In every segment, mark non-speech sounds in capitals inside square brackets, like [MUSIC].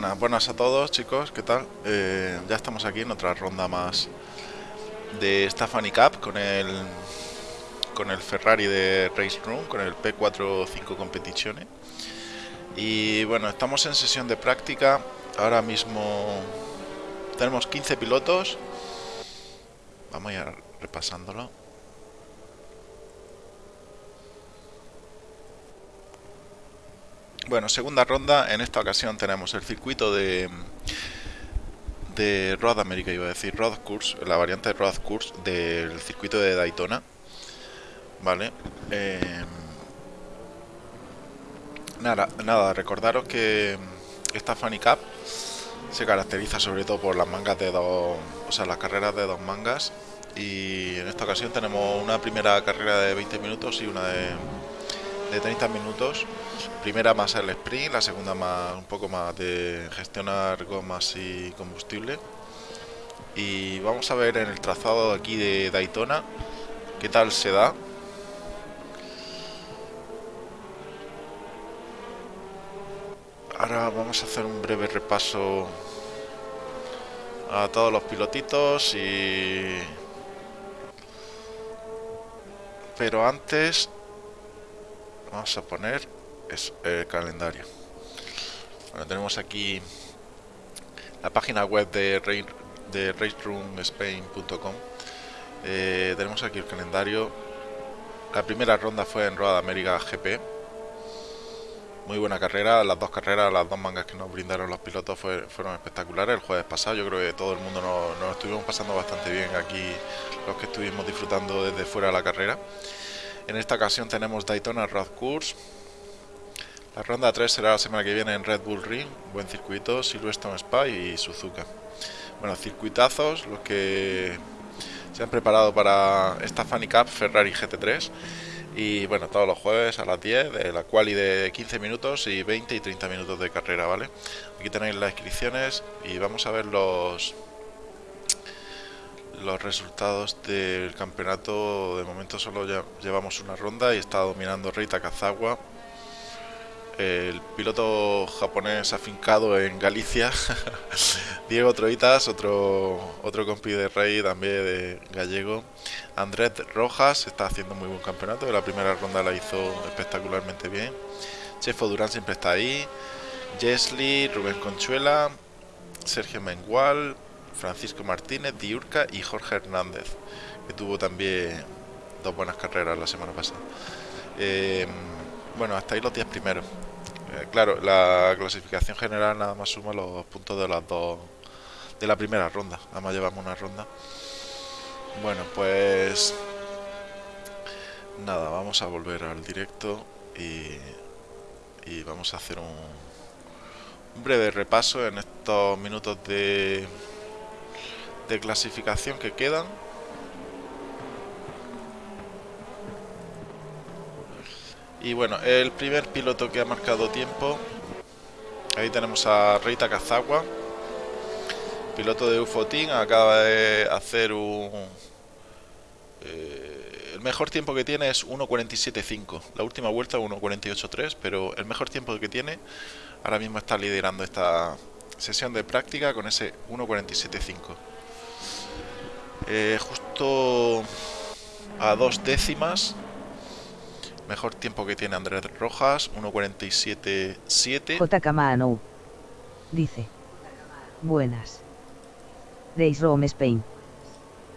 Buenas, buenas a todos chicos, ¿qué tal? Eh, ya estamos aquí en otra ronda más de Stefani Cup con el con el Ferrari de Race Room, con el P45 Competizione. Y bueno, estamos en sesión de práctica. Ahora mismo tenemos 15 pilotos. Vamos a ir repasándolo. Bueno, segunda ronda. En esta ocasión tenemos el circuito de de Road America, iba a decir Road Course, la variante de Road Course del circuito de Daytona. Vale. Eh, nada, nada, recordaros que esta Funny Cup se caracteriza sobre todo por las mangas de dos, o sea, las carreras de dos mangas. Y en esta ocasión tenemos una primera carrera de 20 minutos y una de, de 30 minutos primera más el sprint, la segunda más un poco más de gestionar gomas y combustible. Y vamos a ver en el trazado aquí de Daytona qué tal se da. Ahora vamos a hacer un breve repaso a todos los pilotitos y... Pero antes vamos a poner es el calendario. Bueno, tenemos aquí la página web de, de raceroomspain.com. Eh, tenemos aquí el calendario. La primera ronda fue en Road América GP. Muy buena carrera, las dos carreras, las dos mangas que nos brindaron los pilotos fueron espectaculares. El jueves pasado yo creo que todo el mundo nos, nos estuvimos pasando bastante bien aquí, los que estuvimos disfrutando desde fuera de la carrera. En esta ocasión tenemos Daytona Road Course, La ronda 3 será la semana que viene en Red Bull Ring, buen circuito, Silverstone Spa y Suzuka. Bueno, circuitazos, los que se han preparado para esta Funny Cup Ferrari GT3 y bueno, todos los jueves a las 10 de la quali de 15 minutos y 20 y 30 minutos de carrera, ¿vale? Aquí tenéis las inscripciones y vamos a ver los los resultados del campeonato. De momento solo ya llevamos una ronda y está dominando Rita Kazawa el piloto japonés afincado en Galicia, [LAUGHS] Diego Troitas, otro, otro compi de Rey también de gallego, Andrés Rojas está haciendo muy buen campeonato, la primera ronda la hizo espectacularmente bien, Chefo Durán siempre está ahí, Jesly, Rubén Conchuela, Sergio Mengual, Francisco Martínez, Diurca y Jorge Hernández, que tuvo también dos buenas carreras la semana pasada. Eh, bueno, hasta ahí los 10 primeros. Eh, claro, la clasificación general nada más suma los puntos de las dos de la primera ronda. Nada más llevamos una ronda. Bueno, pues nada, vamos a volver al directo y, y vamos a hacer un, un breve repaso en estos minutos de, de clasificación que quedan. Y bueno, el primer piloto que ha marcado tiempo, ahí tenemos a Reita Kazawa, piloto de Ufotin, acaba de hacer un... Eh, el mejor tiempo que tiene es 1.47.5, la última vuelta 1.48.3, pero el mejor tiempo que tiene ahora mismo está liderando esta sesión de práctica con ese 1.47.5. Eh, justo a dos décimas Mejor tiempo que tiene Andrés Rojas, 1.47.7. J. Mano. Dice. Buenas. Days Rome Spain.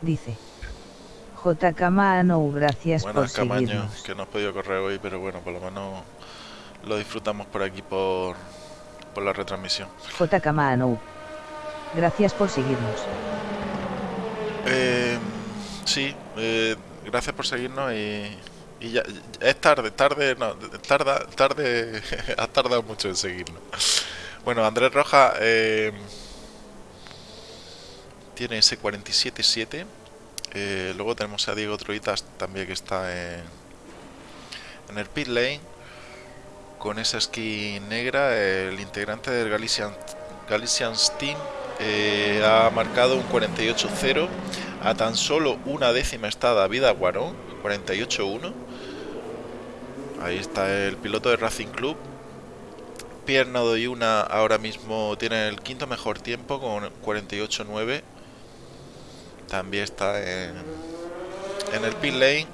Dice. J. Mano, gracias Buenas, por Camaño, seguirnos. que no has podido correr hoy, pero bueno, por lo menos lo disfrutamos por aquí por, por la retransmisión. J. Mano. Gracias por seguirnos. Eh, sí, eh, gracias por seguirnos y, y ya, es tarde, tarde, no, tarda, tarde, [LAUGHS] ha tardado mucho en seguirnos. Bueno, Andrés Roja eh, tiene ese 47.7. Eh, luego tenemos a Diego Troitas también que está en, en el pit lane con esa skin negra. El integrante del Galician, Galician Steam eh, ha marcado un 48.0. A tan solo una décima está David Aguarón, 48.1. Ahí está el piloto de Racing Club. Pierre Nadoyuna ahora mismo tiene el quinto mejor tiempo con 48.9. También está en, en el pit lane.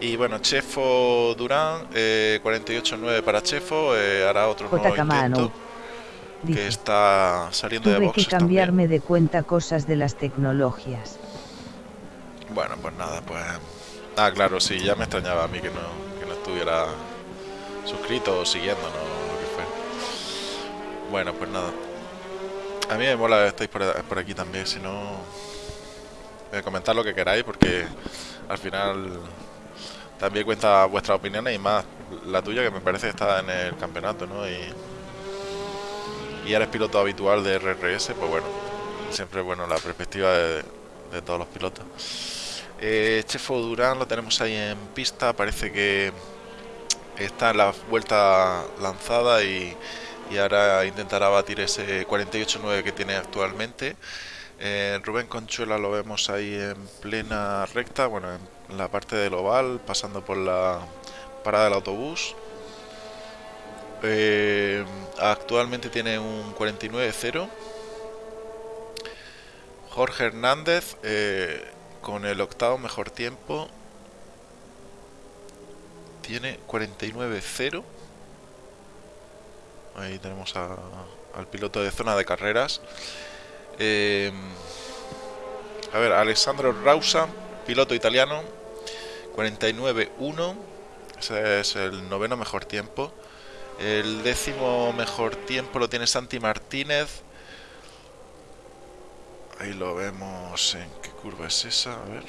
Y bueno, Chefo Durán, eh, 48.9 para Chefo, eh, hará otro nuevo J. Que está saliendo de que boxes también. cambiarme de cuenta cosas de las tecnologías. Bueno, pues nada, pues... Ah, claro, sí, ya me extrañaba a mí que no, que no estuviera suscrito o siguiéndonos lo que fue. Bueno, pues nada. A mí me mola que estéis por, por aquí también, si no... eh, comentar lo que queráis porque al final también cuenta vuestras opiniones y más la tuya que me parece que está en el campeonato, ¿no? Y, y eres piloto habitual de RRS, pues bueno, siempre bueno la perspectiva de, de todos los pilotos. Eh, Chefo Durán lo tenemos ahí en pista, parece que está en la vuelta lanzada y, y ahora intentará batir ese 48.9 que tiene actualmente. Eh, Rubén Conchuela lo vemos ahí en plena recta, bueno, en la parte del oval, pasando por la parada del autobús. Eh, actualmente tiene un 49.0. Jorge Hernández eh, con el octavo mejor tiempo tiene 49.0. Ahí tenemos al piloto de zona de carreras. Eh, a ver, Alessandro Rausa, piloto italiano, 49.1. Ese es el noveno mejor tiempo. El décimo mejor tiempo lo tiene Santi Martínez. Ahí lo vemos. ¿En qué curva es esa? A ver.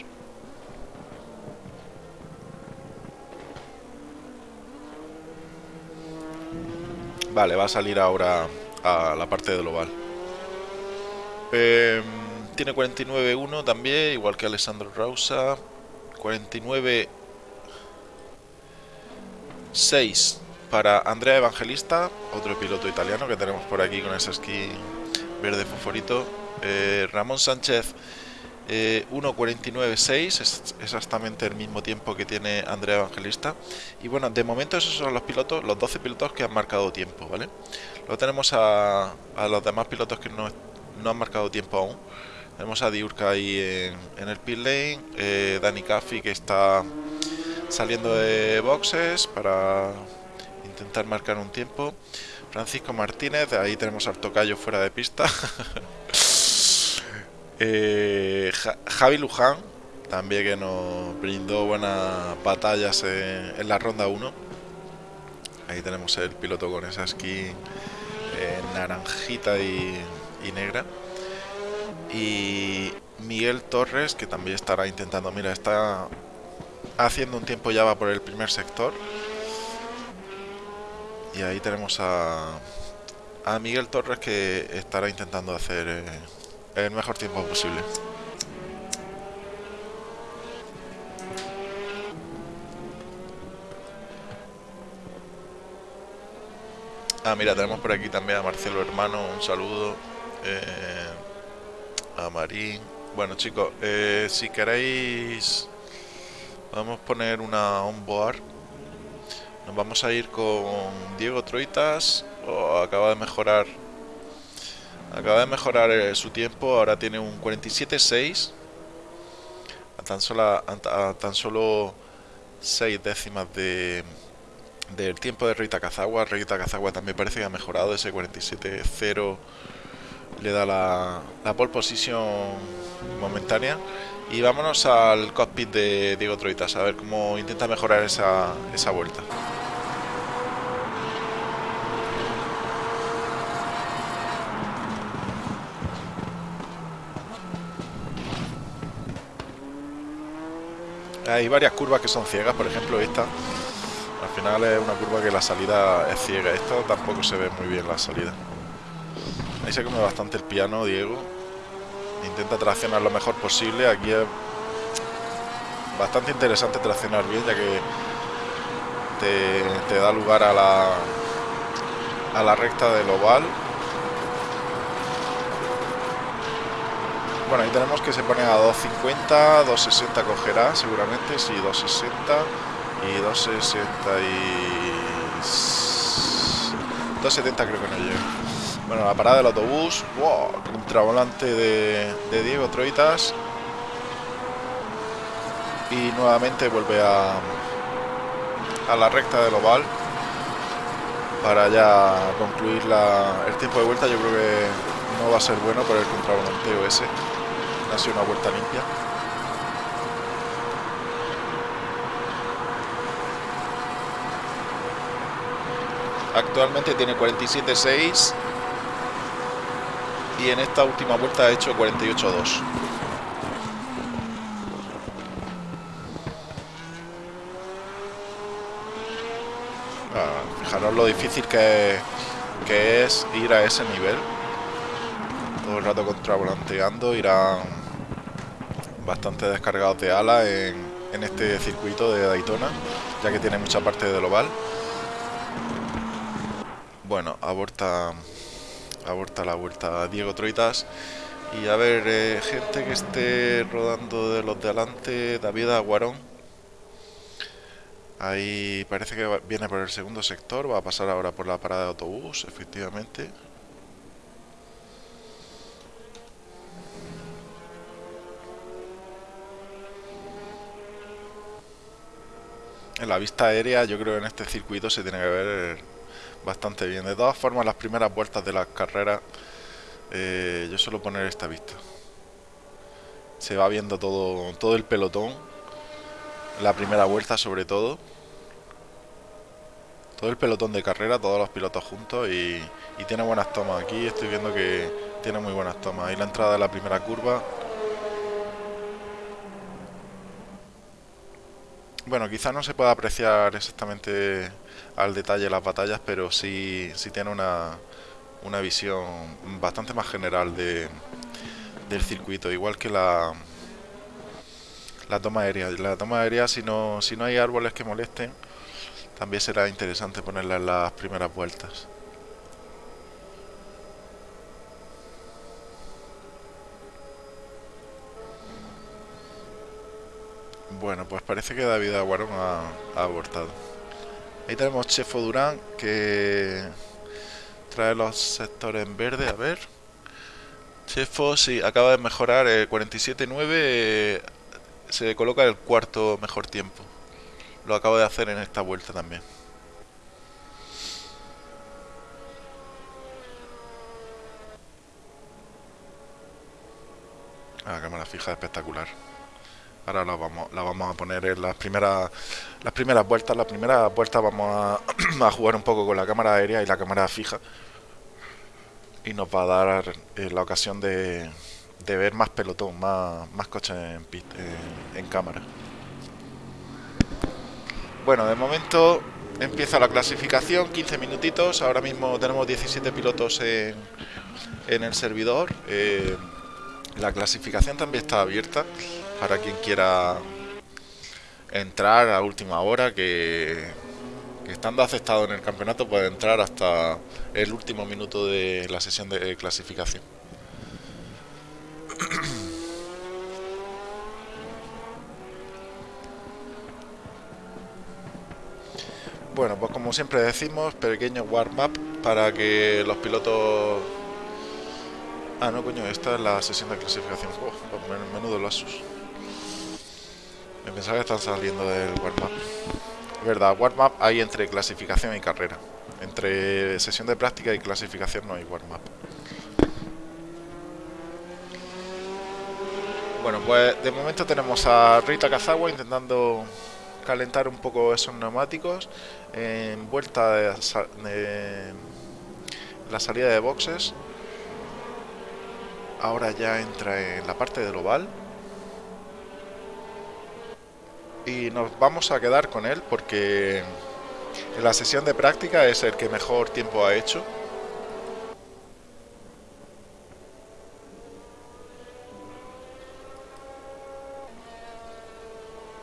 Vale, va a salir ahora a la parte del oval. Eh, tiene 49-1 también, igual que Alessandro Rausa. 49-6 para Andrea Evangelista, otro piloto italiano que tenemos por aquí con ese esquí verde fosforito. Eh, Ramón Sánchez 1.49.6, eh, es exactamente el mismo tiempo que tiene Andrea Evangelista. Y bueno, de momento esos son los pilotos, los 12 pilotos que han marcado tiempo, ¿vale? Luego tenemos a, los demás pilotos que no, no han marcado tiempo aún. Tenemos a Diurka ahí en, el pit lane, eh, Dani Caffi que está saliendo de boxes para intentar marcar un tiempo. Francisco Martínez, ahí tenemos al tocayo fuera de pista. [LAUGHS] Eh, Javi Luján, también que nos brindó buenas batallas en, la ronda 1. Ahí tenemos el piloto con esa skin eh, naranjita y negra y Miguel Torres que también estará intentando mira está haciendo un tiempo ya va por el primer sector y ahí tenemos a, a Miguel Torres que estará intentando hacer eh, el mejor tiempo posible Ah, mira, tenemos por aquí también a Marcelo Hermano, un saludo. Eh, a Marín. Bueno chicos, eh, si queréis vamos a poner una onboard. Nos vamos a ir con Diego Troitas. Oh, acaba de mejorar. Acaba de mejorar eh, su tiempo. Ahora tiene un 47.6. A tan solo a, tan solo 6 décimas de del tiempo de Rita Cazagua. Rita Cazagua también parece que ha mejorado ese 47.0 le da la, la pole position momentánea. Y vámonos al cockpit de Diego Troitas a ver cómo intenta mejorar esa, esa vuelta. Hay varias curvas que son ciegas, por ejemplo esta. Al final es una curva que la salida es ciega. Esta tampoco se ve muy bien la salida. Ahí se come bastante el piano, Diego. Intenta traccionar lo mejor posible. Aquí es bastante interesante traccionar bien, ya que te, da lugar a la, a la recta del oval. Bueno, ahí tenemos que se pone a 250, 260 cogerá seguramente, sí, 260 y 260 y... 270 creo que no llega. Bueno, la parada del autobús. Wow, contravolante de, de Diego Troitas. Y nuevamente vuelve a, a la recta del oval. Para ya concluir la, el tiempo de vuelta. Yo creo que no va a ser bueno por el contravolanteo ese. Ha sido una vuelta limpia. Actualmente tiene 47.6 y en esta última vuelta ha hecho 48-2. Ah, fijaros lo difícil que, que es ir a ese nivel. Todo el rato contravolanteando, irán bastante descargados de ala en, este circuito de Daytona, ya que tiene mucha parte del oval. Bueno, aborta aborta la vuelta Diego Troitas. Y a ver, eh, gente que esté rodando de los de adelante, David Aguarón. Ahí parece que viene por el segundo sector, va a pasar ahora por la parada de autobús, efectivamente. En la vista aérea yo creo que en este circuito se tiene que ver bastante bien. De todas formas, las primeras vueltas de las carreras, eh, yo suelo poner esta vista. Se va viendo todo, todo el pelotón, la primera vuelta sobre todo. Todo el pelotón de carrera, todos los pilotos juntos y, y tiene buenas tomas. Aquí estoy viendo que tiene muy buenas tomas. Ahí la entrada de la primera curva. Bueno, quizás no se pueda apreciar exactamente al detalle las batallas, pero sí, sí tiene una, una visión bastante más general de, del circuito, igual que la, la toma aérea. La toma aérea, si no, si no hay árboles que molesten, también será interesante ponerla en las primeras vueltas. Bueno, pues parece que David Aguarón ha, abortado. Ahí tenemos Chefo Durán que trae los sectores en verde, a ver. Chefo, sí, acaba de mejorar el 47.9, se coloca el cuarto mejor tiempo. Lo acabo de hacer en esta vuelta también. Ah, cámara fija espectacular. Ahora la vamos, la vamos a poner en las primeras las primeras vueltas. Las primeras vueltas vamos [CLEARS THROAT] a, jugar un poco con la cámara aérea y la cámara fija. Y nos va a dar eh, la ocasión de, de, ver más pelotón, más, más coches en, cámara. Bueno, de momento empieza la clasificación, 15 minutitos. Ahora mismo tenemos 17 pilotos en, en el servidor. Eh, la clasificación también está abierta para quien quiera entrar a última hora, que, estando aceptado en el campeonato puede entrar hasta el último minuto de la sesión de clasificación. [CLEARS THROAT] Bueno, pues como siempre decimos, pequeño warm-up para que los pilotos... Ah, no, coño, esta es la sesión de clasificación. Oh, pues menudo lasus. Me pensaba que están saliendo del warm-up. Verdad, warm-up hay entre clasificación y carrera. Entre sesión de práctica y clasificación no hay warm-up. Bueno, pues de momento tenemos a Rita Kazawa intentando calentar un poco esos neumáticos en vuelta de, la salida de boxes ahora ya entra en la parte del oval y nos vamos a quedar con él porque en la sesión de práctica es el que mejor tiempo ha hecho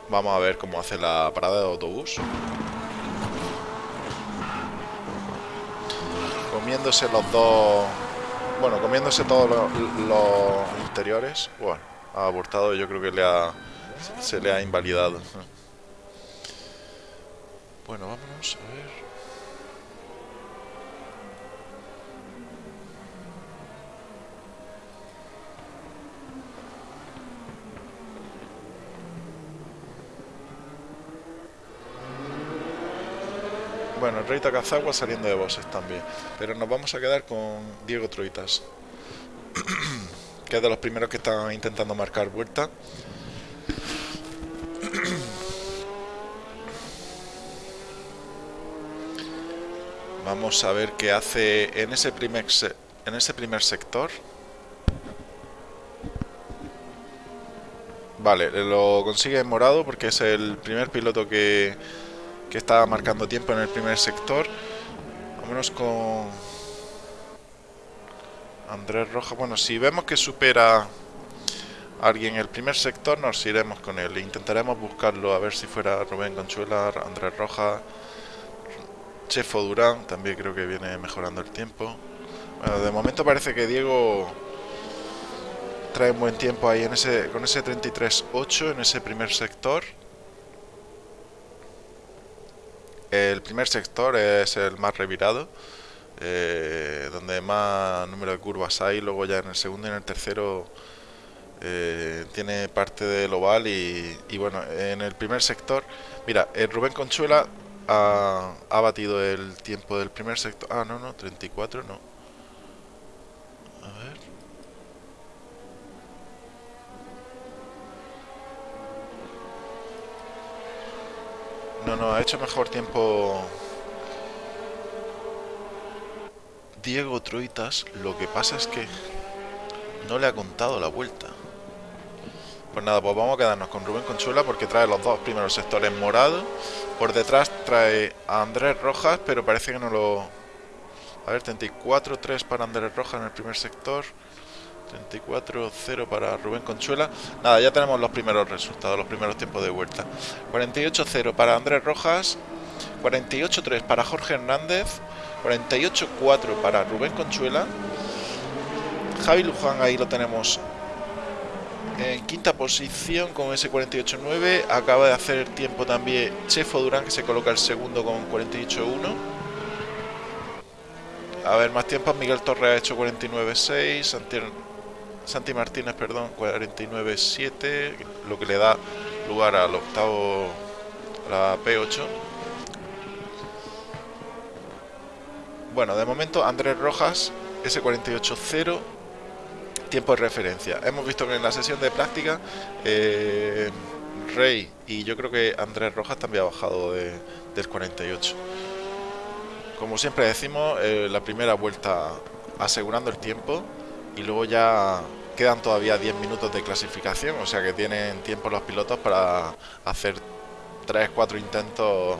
Vamos a ver cómo hace la parada de autobús. Comiéndose los dos... Bueno, comiéndose todos los, interiores. Bueno, ha abortado yo creo que le ha, se le ha invalidado. Bueno, vámonos a ver... Bueno, el Rey Takazawa saliendo de bosses también. Pero nos vamos a quedar con Diego Troitas. [CLEARS THROAT] que es de los primeros que están intentando marcar vuelta. Vamos a ver qué hace en ese primer, en ese primer sector. Vale, lo consigue en morado porque es el primer piloto que que estaba marcando tiempo en el primer sector. Vámonos con Andrés Roja. Bueno, si vemos que supera a alguien el primer sector, nos iremos con él. Intentaremos buscarlo a ver si fuera Rubén Conchuela, Andrés Roja, Chefo Durán. También creo que viene mejorando el tiempo. Bueno, de momento parece que Diego trae un buen tiempo ahí en ese, con ese 33-8 en ese primer sector. El primer sector es el más revirado, eh, donde más número de curvas hay. Luego ya en el segundo y en el tercero eh, tiene parte del oval y, bueno, en el primer sector, mira, el Rubén Conchuela ha, batido el tiempo del primer sector. Ah, no, no, 34 no. A ver. No, no, ha hecho mejor tiempo Diego Troitas. Lo que pasa es que no le ha contado la vuelta. Pues nada, pues vamos a quedarnos con Rubén Conchuela porque trae los dos primeros sectores morados. Por detrás trae a Andrés Rojas, pero parece que no lo... A ver, 34-3 para Andrés Rojas en el primer sector. 34-0 para Rubén Conchuela. Nada, ya tenemos los primeros resultados, los primeros tiempos de vuelta. 48-0 para Andrés Rojas. 48-3 para Jorge Hernández. 48-4 para Rubén Conchuela. Javi Luján ahí lo tenemos en quinta posición con ese 48-9. Acaba de hacer tiempo también Chefo Durán, que se coloca el segundo con 48-1. A ver, más tiempo Miguel Torres ha hecho 49-6. Santi, Santi, Martínez, perdón, 49-7. Lo que le da lugar al octavo, la P8. Bueno, de momento Andrés Rojas, ese 48-0 tiempo de referencia. Hemos visto que en la sesión de práctica eh, Rey y yo creo que Andrés Rojas también ha bajado de, del 48. Como siempre decimos, eh, la primera vuelta asegurando el tiempo y luego ya quedan todavía 10 minutos de clasificación, o sea que tienen tiempo los pilotos para hacer 3-4 intentos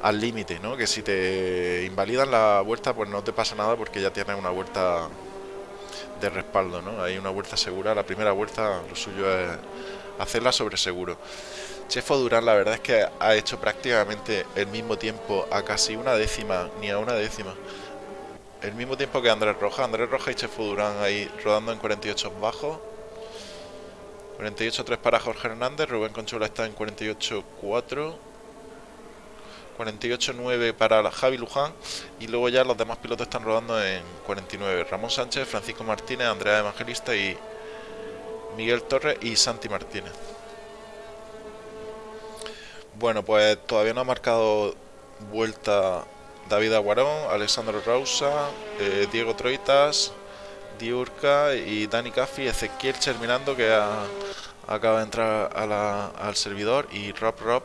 al límite, ¿no? Que si te invalidan la vuelta, pues no te pasa nada porque ya tienes una vuelta de respaldo, ¿no? Hay una vuelta segura, la primera vuelta lo suyo es hacerla sobre seguro. Chefo Durán la verdad es que ha hecho prácticamente el mismo tiempo a casi una décima, ni a una décima. El mismo tiempo que Andrés Roja, Andrés Roja y Chefo Durán ahí rodando en 48 bajos. 48-3 para Jorge Hernández, Rubén Conchola está en 48-4. 48-9 para Javi Luján y luego ya los demás pilotos están rodando en 49. Ramón Sánchez, Francisco Martínez, Andrea Evangelista y Miguel Torres y Santi Martínez. Bueno, pues todavía no ha marcado vuelta David Aguarón, Alessandro Rausa, eh, Diego Troitas, Diurca y Dani Caffi, Ezequiel Terminando que acaba de entrar al servidor y Rob Rob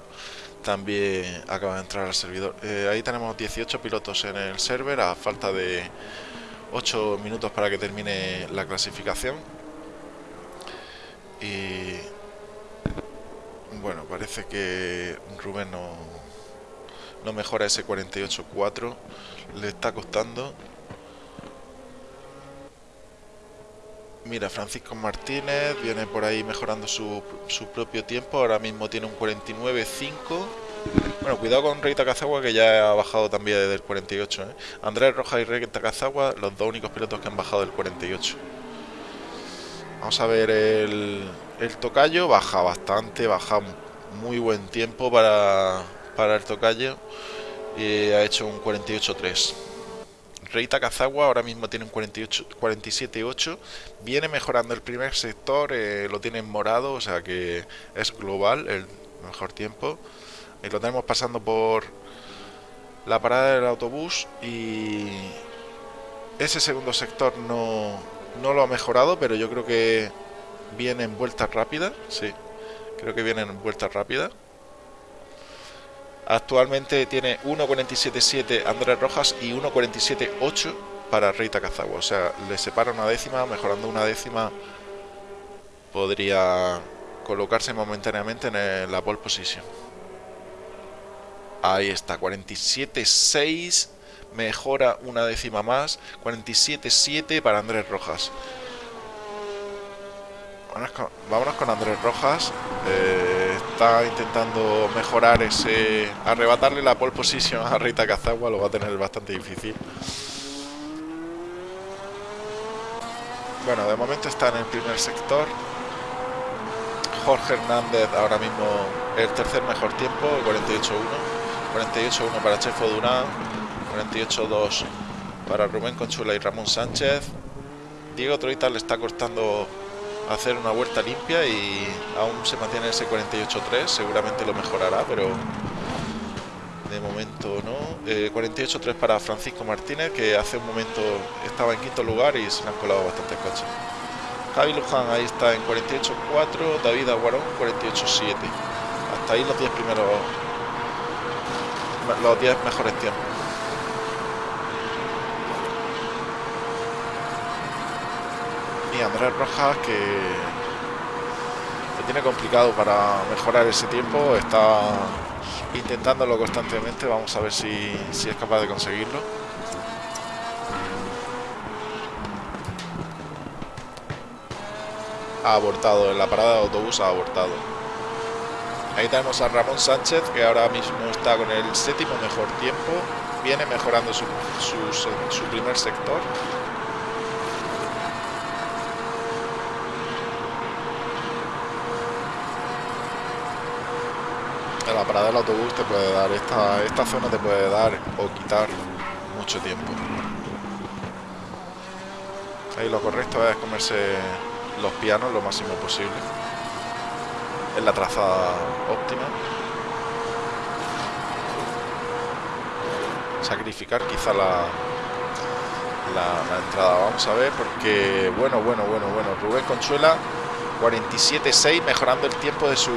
también acaba de entrar al servidor. Eh, ahí tenemos 18 pilotos en el server a falta de 8 minutos para que termine la clasificación. Y bueno, parece que Rubén no, no mejora ese 48-4. Le está costando. Mira, Francisco Martínez viene por ahí mejorando su, su propio tiempo. Ahora mismo tiene un 49-5. Bueno, cuidado con Rey Takazawa que ya ha bajado también desde el 48. ¿eh? Andrés Rojas y Rey Takazawa, los dos únicos pilotos que han bajado del 48. Vamos a ver el, el tocayo. Baja bastante, baja muy buen tiempo para, para el tocayo. Y ha hecho un 48-3. Rey Takazawa ahora mismo tiene un 47.8. Viene mejorando el primer sector, eh, lo tiene en morado, o sea que es global el mejor tiempo. Y lo tenemos pasando por la parada del autobús y ese segundo sector no, no lo ha mejorado, pero yo creo que viene en vuelta rápida, sí, creo que viene en vuelta rápida. Actualmente tiene 1.47.7 Andrés Rojas y 1.47.8 para Rey Takazawa. O sea, le separa una décima, mejorando una décima podría colocarse momentáneamente en la pole position. Ahí está, 47.6, mejora una décima más, 47.7 para Andrés Rojas. Vámonos con, Andrés Rojas. Eh, está intentando mejorar ese. Arrebatarle la pole position a Rita Cazagua. Lo va a tener bastante difícil. Bueno, de momento está en el primer sector. Jorge Hernández ahora mismo el tercer mejor tiempo, 48-1. 48-1 para Chefo Durán. 48-2 para Rubén Conchula y Ramón Sánchez. Diego Troita le está costando hacer una vuelta limpia y aún se mantiene ese 48-3, seguramente lo mejorará, pero de momento no. 48-3 eh, para Francisco Martínez, que hace un momento estaba en quinto lugar y se le han colado bastantes coches. Javi Luján ahí está en 48-4, David Aguarón 48-7. Hasta ahí los 10 primeros, los 10 mejores tiempos. Andrés Rojas que tiene complicado para mejorar ese tiempo, está intentándolo constantemente, vamos a ver si, si es capaz de conseguirlo. Ha abortado, en la parada de autobús ha abortado. Ahí tenemos a Ramón Sánchez, que ahora mismo está con el séptimo mejor tiempo. Viene mejorando su, su primer sector. Parada del autobús te puede dar, esta, esta zona te puede dar o quitar mucho tiempo. Ahí lo correcto es comerse los pianos lo máximo posible. En la trazada óptima. Sacrificar quizá la, la, entrada. Vamos a ver porque, bueno, bueno, bueno, bueno. Rubén Consuela, 47-6, mejorando el tiempo de su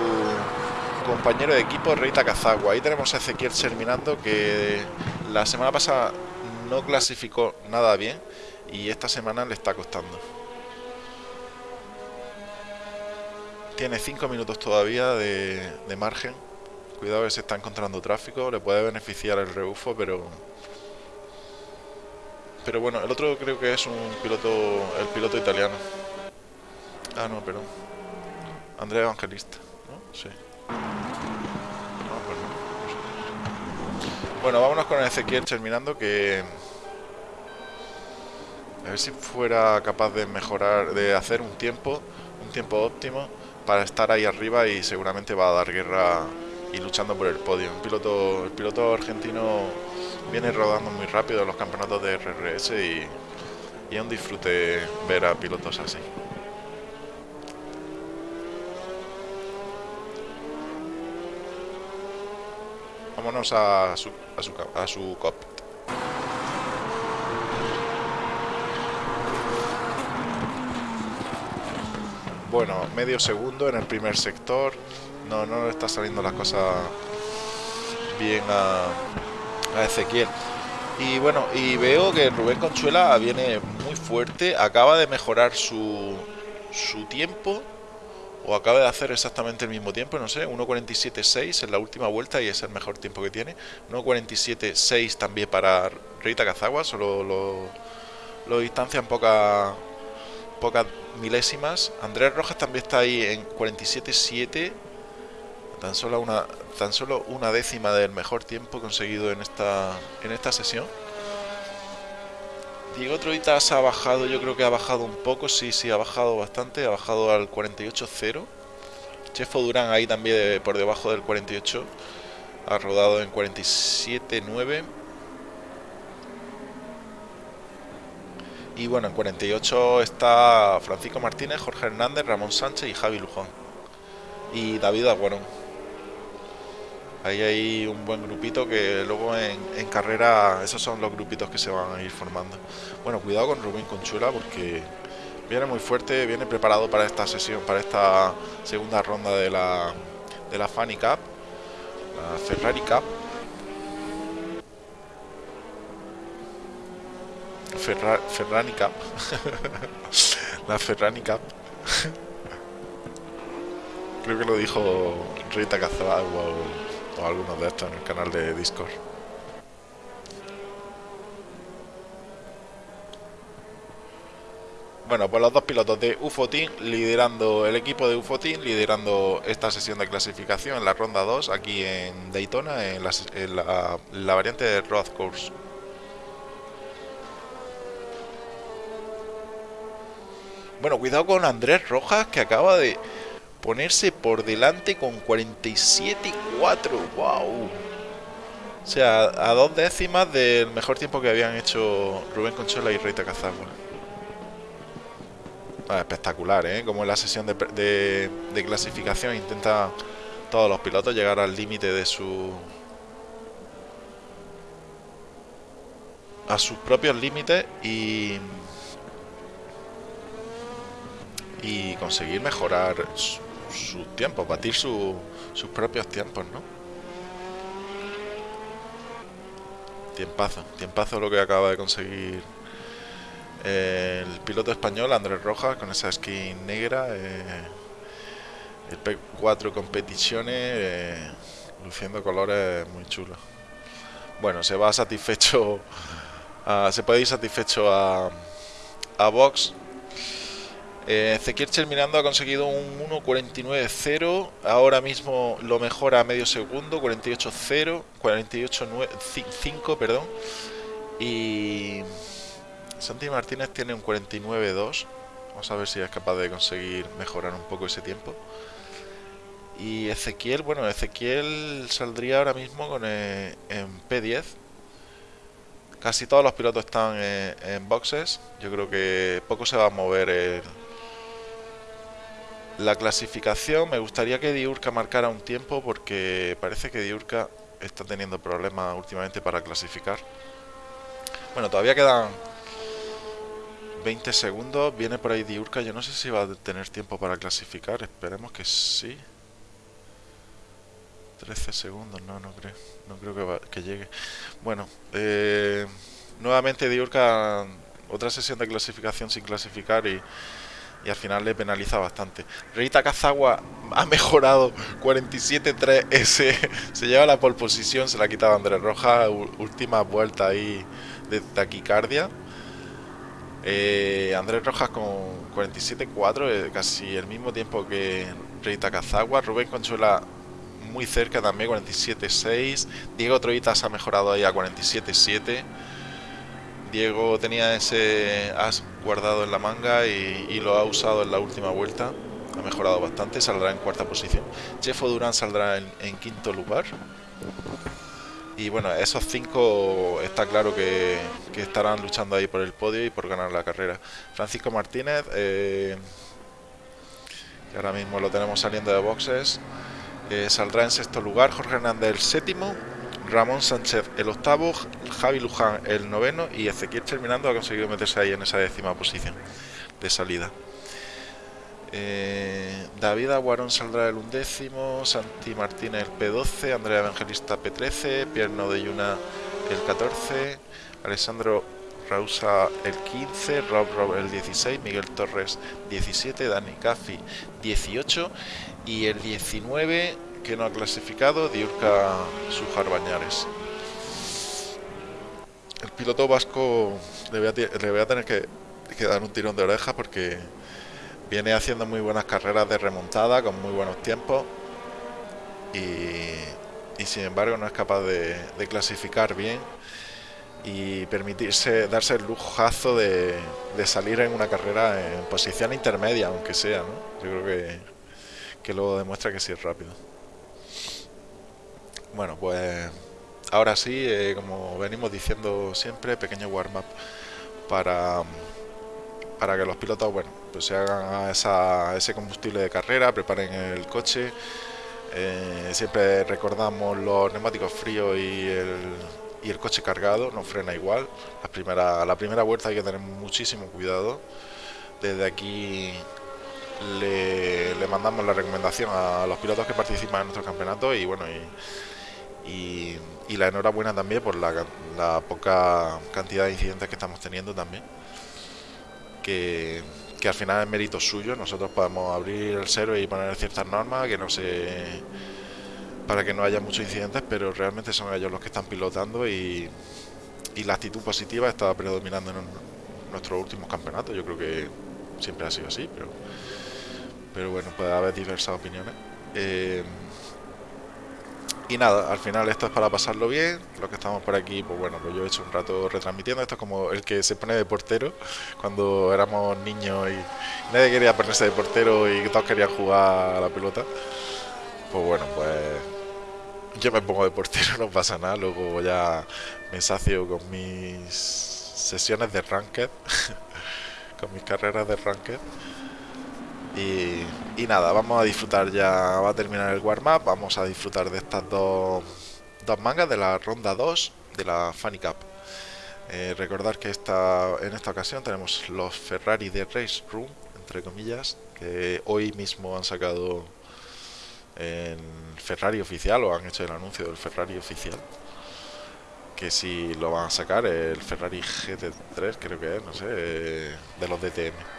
compañero de equipo, Reita Cazagua. Ahí tenemos a Ezequiel terminando que la semana pasada no clasificó nada bien y esta semana le está costando. Tiene 5 minutos todavía de, margen. Cuidado que se está encontrando tráfico, le puede beneficiar el rebufo, pero... Pero bueno, el otro creo que es un piloto, el piloto italiano. Ah, no, pero... Andrea Evangelista, ¿no? Sí. Bueno, vámonos con Ezequiel terminando que... A ver si fuera capaz de mejorar, de hacer un tiempo, un tiempo óptimo para estar ahí arriba y seguramente va a dar guerra y luchando por el podio. El piloto, el piloto argentino viene rodando muy rápido en los campeonatos de RRS y, y es un disfrute ver a pilotos así. Vámonos a su, cop. Bueno, medio segundo en el primer sector. No, no le está saliendo las cosas bien a, a Ezequiel. Y bueno, y veo que Rubén Conchuela viene muy fuerte. Acaba de mejorar su, su tiempo o acaba de hacer exactamente el mismo tiempo, no sé, 1.47.6 en la última vuelta y es el mejor tiempo que tiene. 1.47.6 también para Rita Cazagua, solo lo, distancian poca, pocas milésimas. Andrés Rojas también está ahí en 47.7, tan solo una tan solo una décima del mejor tiempo conseguido en esta en esta sesión. Diego Troitas ha bajado, yo creo que ha bajado un poco, sí, sí, ha bajado bastante, ha bajado al 48.0. Chefo Durán ahí también por debajo del 48, ha rodado en 47.9. Y bueno, en 48 está Francisco Martínez, Jorge Hernández, Ramón Sánchez y Javi Lujón. Y David Aguarón. Ahí hay un buen grupito que luego en, carrera esos son los grupitos que se van a ir formando. Bueno, cuidado con Rubén Conchula porque viene muy fuerte, viene preparado para esta sesión, para esta segunda ronda de la, de la Fanny Cup, la Ferrari Cup. Ferrari Cup. [LAUGHS] la Ferrari Cup. [LAUGHS] Creo que lo dijo Rita Cazabagua o algunos de estos en el canal de Discord. Bueno, pues los dos pilotos de UFO Team liderando el equipo de UFO Team, liderando esta sesión de clasificación en la ronda 2 aquí en Daytona, en la, la variante de Road Course. Bueno, cuidado con Andrés Rojas que acaba de ponerse por delante con 47 4. ¡Wow! O sea, a dos décimas del mejor tiempo que habían hecho Rubén Conchola y Reita Cazagua. Ah, espectacular, ¿eh? Como en la sesión de, de clasificación intenta todos los pilotos llegar al límite de su... a sus propios límites y... y conseguir mejorar su tiempo, batir sus propios tiempos, ¿no? Tiempazo, tiempazo lo que acaba de conseguir el piloto español Andrés Rojas con esa skin negra. Eh, el P4 Competiciones eh, luciendo colores muy chulos. Bueno, se va satisfecho, se puede ir satisfecho a, a Vox. Eh, Ezequiel Mirando ha conseguido un 1.49.0, ahora mismo lo mejora a medio segundo, 48.0, 48.5, perdón. Y Santi Martínez tiene un 49.2. Vamos a ver si es capaz de conseguir mejorar un poco ese tiempo. Y Ezequiel, bueno, Ezequiel saldría ahora mismo con eh, en P10. Casi todos los pilotos están en, boxes. Yo creo que poco se va a mover la clasificación. Me gustaría que Diurca marcara un tiempo porque parece que Diurca está teniendo problemas últimamente para clasificar. Bueno, todavía quedan 20 segundos. Viene por ahí Diurca. Yo no sé si va a tener tiempo para clasificar. Esperemos que sí. 13 segundos, no, no creo. No creo que, llegue. Bueno, eh, nuevamente Diurca, otra sesión de clasificación sin clasificar y, y al final le penaliza bastante. Rita Kazagua ha mejorado 47-3S, se lleva la pole posición, se la ha quitado Andrés Rojas, última vuelta ahí de taquicardia. Eh, Andrés Rojas con 47-4, eh, casi el mismo tiempo que Rita Kazagua. Rubén Conchuela muy cerca también, 47-6. Diego Troitas ha mejorado ahí a 47-7. Diego tenía ese as guardado en la manga y, lo ha usado en la última vuelta. Ha mejorado bastante, saldrá en cuarta posición. Jeffo Durán saldrá en, quinto lugar. Y bueno, esos cinco está claro que, estarán luchando ahí por el podio y por ganar la carrera. Francisco Martínez, eh, que ahora mismo lo tenemos saliendo de boxes. Eh, saldrá en sexto lugar Jorge Hernández el séptimo, Ramón Sánchez el octavo, Javi Luján el noveno y Ezequiel terminando ha conseguido meterse ahí en esa décima posición de salida. Eh, David Aguarón saldrá el undécimo, Santi Martínez el P12, Andrea Evangelista P13, Pierno de Yuna el 14, Alessandro Rausa el 15, Rob Rob el 16, Miguel Torres 17, Dani Caffi 18 y el 19 que no ha clasificado, Diurca Sujar Bañares. El piloto vasco le voy a, tener que, dar un tirón de oreja porque viene haciendo muy buenas carreras de remontada con muy buenos tiempos y, sin embargo no es capaz de, clasificar bien y permitirse darse el lujazo de, de, salir en una carrera en posición intermedia aunque sea ¿no? yo creo que que luego demuestra que sí es rápido. Bueno, pues ahora sí, eh, como venimos diciendo siempre, pequeño warm-up para, para que los pilotos bueno, pues se hagan esa, ese combustible de carrera, preparen el coche. Eh, siempre recordamos los neumáticos fríos y el, y el coche cargado, no frena igual. La primera, la primera vuelta hay que tener muchísimo cuidado. Desde aquí le, mandamos la recomendación a los pilotos que participan en nuestro campeonato y bueno y, y, la enhorabuena también por la, la, poca cantidad de incidentes que estamos teniendo también que, que al final es mérito suyo nosotros podemos abrir el cero y poner ciertas normas que no se para que no haya muchos incidentes pero realmente son ellos los que están pilotando y, y la actitud positiva está predominando en nuestros últimos campeonatos yo creo que siempre ha sido así pero pero bueno, puede haber diversas opiniones. Eh, y nada, al final esto es para pasarlo bien. Los que estamos por aquí, pues bueno, pues yo he hecho un rato retransmitiendo. Esto es como el que se pone de portero cuando éramos niños y nadie quería ponerse de portero y todos querían jugar a la pelota. Pues bueno, pues yo me pongo de portero, [LAUGHS] no pasa nada. Luego ya me sacio con mis sesiones de ranked, [LAUGHS] con mis carreras de ranked. Y, nada, vamos a disfrutar ya, va a terminar el warm-up, vamos a disfrutar de estas dos, dos mangas de la ronda 2 de la Funny Cup. Eh, recordar que esta, en esta ocasión tenemos los Ferrari de Race Room, entre comillas, que hoy mismo han sacado el Ferrari oficial o han hecho el anuncio del Ferrari oficial. Que si lo van a sacar, el Ferrari GT3 creo que es, no sé, de los DTM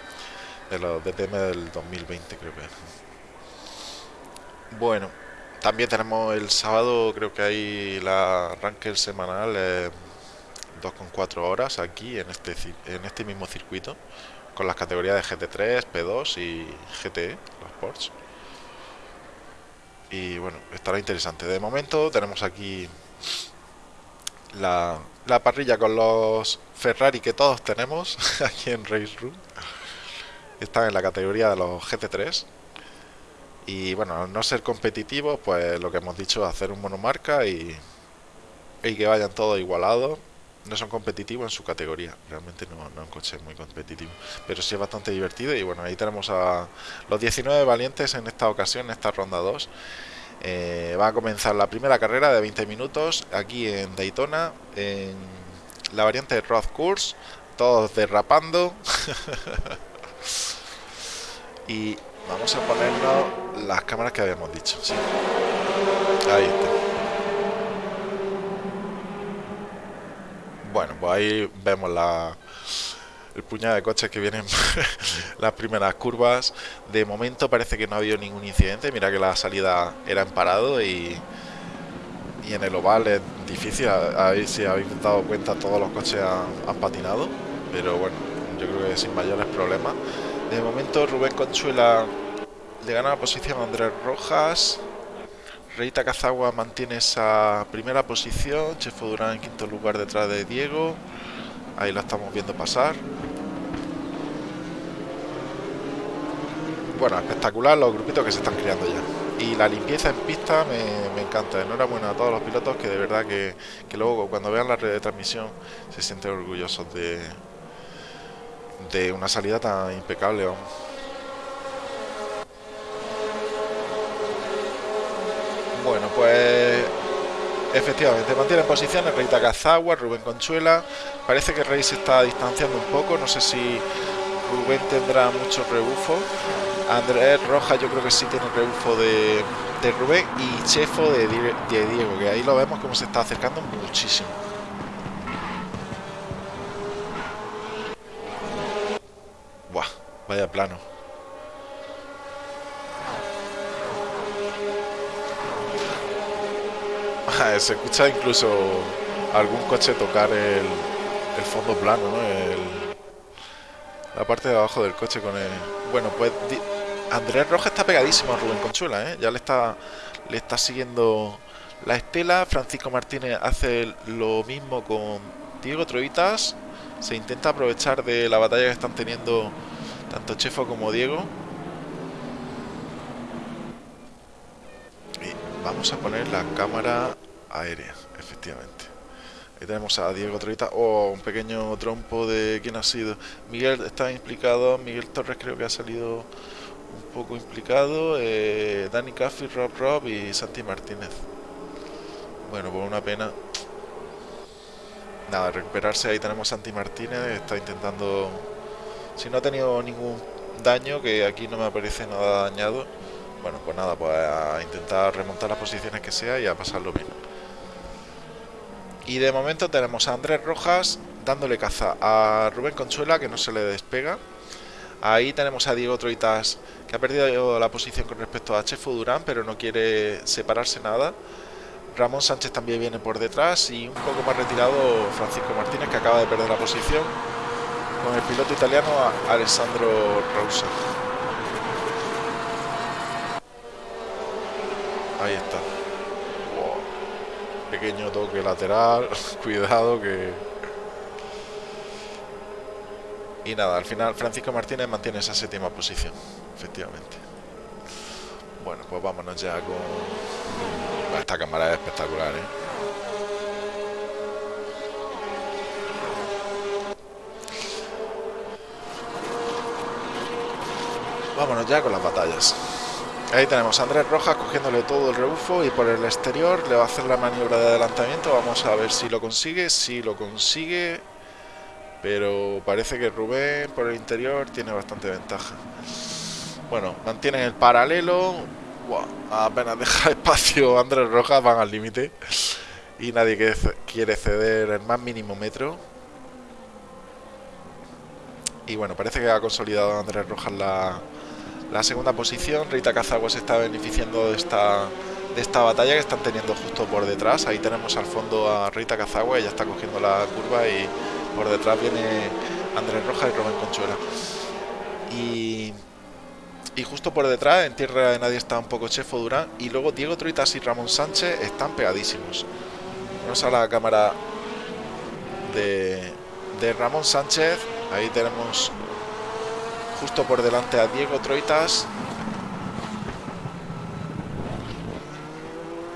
de los DTM del 2020 creo que Bueno, también tenemos el sábado, creo que hay la arranque semanal, eh, 2,4 horas aquí en este, en este mismo circuito, con las categorías de GT3, P2 y GTE, los Porsche. Y bueno, estará interesante. De momento tenemos aquí la, la parrilla con los Ferrari que todos tenemos [LAUGHS] aquí en Race Room. Están en la categoría de los GT3 y bueno, al no ser competitivos, pues lo que hemos dicho, hacer un monomarca y, y que vayan todos igualados. No son competitivos en su categoría, realmente no, no es un coche muy competitivo, pero sí es bastante divertido. Y bueno, ahí tenemos a los 19 valientes en esta ocasión, en esta ronda 2. Eh, va a comenzar la primera carrera de 20 minutos aquí en Daytona, en la variante Road Course, todos derrapando. [LAUGHS] y Vamos a ponernos las cámaras que habíamos dicho. Ahí está. Bueno, pues ahí vemos la, el puñado de coches que vienen [LAUGHS] las primeras curvas. De momento parece que no ha habido ningún incidente. Mira que la salida era en parado y, y en el oval es difícil. Ahí si habéis dado cuenta todos los coches han patinado. Pero bueno, yo creo que sin mayores problemas. De momento Rubén Conchuela le gana la posición a Andrés Rojas. Reita Cazagua mantiene esa primera posición. Chefo Durán en quinto lugar detrás de Diego. Ahí la estamos viendo pasar. Bueno, espectacular los grupitos que se están creando ya. Y la limpieza en pista me, encanta. Enhorabuena a todos los pilotos que de verdad que, que luego cuando vean la red de transmisión se sienten orgullosos de, de una salida tan impecable. Bueno, pues efectivamente mantiene posiciones Reita Cazagua, Rubén Conchuela. Parece que Rey se está distanciando un poco. No sé si Rubén tendrá mucho rebufo. Andrés Rojas yo creo que sí tiene rebufo de, de Rubén y Chefo de, de Diego, que ahí lo vemos como se está acercando muchísimo. Buah, vaya plano. [LAUGHS] se escucha incluso algún coche tocar el, fondo plano, ¿no? La parte de abajo del coche con el... Bueno, pues Andrés Rojas está pegadísimo a Rubén Conchuela, ¿eh? Ya le está, le está siguiendo la estela. Francisco Martínez hace lo mismo con Diego Troitas. Se intenta aprovechar de la batalla que están teniendo tanto Chefo como Diego. Y vamos a poner la cámara aérea, efectivamente. Ahí tenemos a Diego Troita, oh, un pequeño trompo de quién ha sido. Miguel está implicado, Miguel Torres creo que ha salido un poco implicado, eh, Dani Caffi, Rob Rob y Santi Martínez. Bueno, por una pena. Nada, recuperarse, ahí tenemos a Santi Martínez, está intentando... Si no ha tenido ningún daño, que aquí no me aparece nada dañado, bueno, pues nada, pues a intentar remontar las posiciones que sea y a pasarlo bien. Y de momento tenemos a Andrés Rojas dándole caza a Rubén Conchuela, que no se le despega. Ahí tenemos a Diego Troitas, que ha perdido la posición con respecto a Chefo Durán, pero no quiere separarse nada. Ramón Sánchez también viene por detrás y un poco más retirado Francisco Martínez, que acaba de perder la posición con el piloto italiano Alessandro Rosa. Ahí está pequeño toque lateral, [LAUGHS] cuidado que... Y nada, al final Francisco Martínez mantiene esa séptima posición, efectivamente. Bueno, pues vámonos ya con... Esta cámara es espectacular, ¿eh? Vámonos ya con las batallas. Ahí tenemos a Andrés Rojas cogiéndole todo el rebufo y por el exterior le va a hacer la maniobra de adelantamiento. Vamos a ver si lo consigue. Si lo consigue, pero parece que Rubén por el interior tiene bastante ventaja. Bueno, mantienen el paralelo. apenas deja [LAUGHS] espacio Andrés Rojas, van al límite. Y nadie quiere ceder el más mínimo metro. Y bueno, parece que ha consolidado Andrés Rojas la, la segunda posición. Rita Cazagua se está beneficiando de esta, de esta batalla que están teniendo justo por detrás. Ahí tenemos al fondo a Rita Cazagua, ella está cogiendo la curva y por detrás viene Andrés Rojas y Rubén Conchuela. Y, justo por detrás, en tierra de nadie, está un poco Chefo Durán. Y luego Diego Troitas y Ramón Sánchez están pegadísimos. Vamos a la cámara de, de Ramón Sánchez. Ahí tenemos justo por delante a Diego Troitas.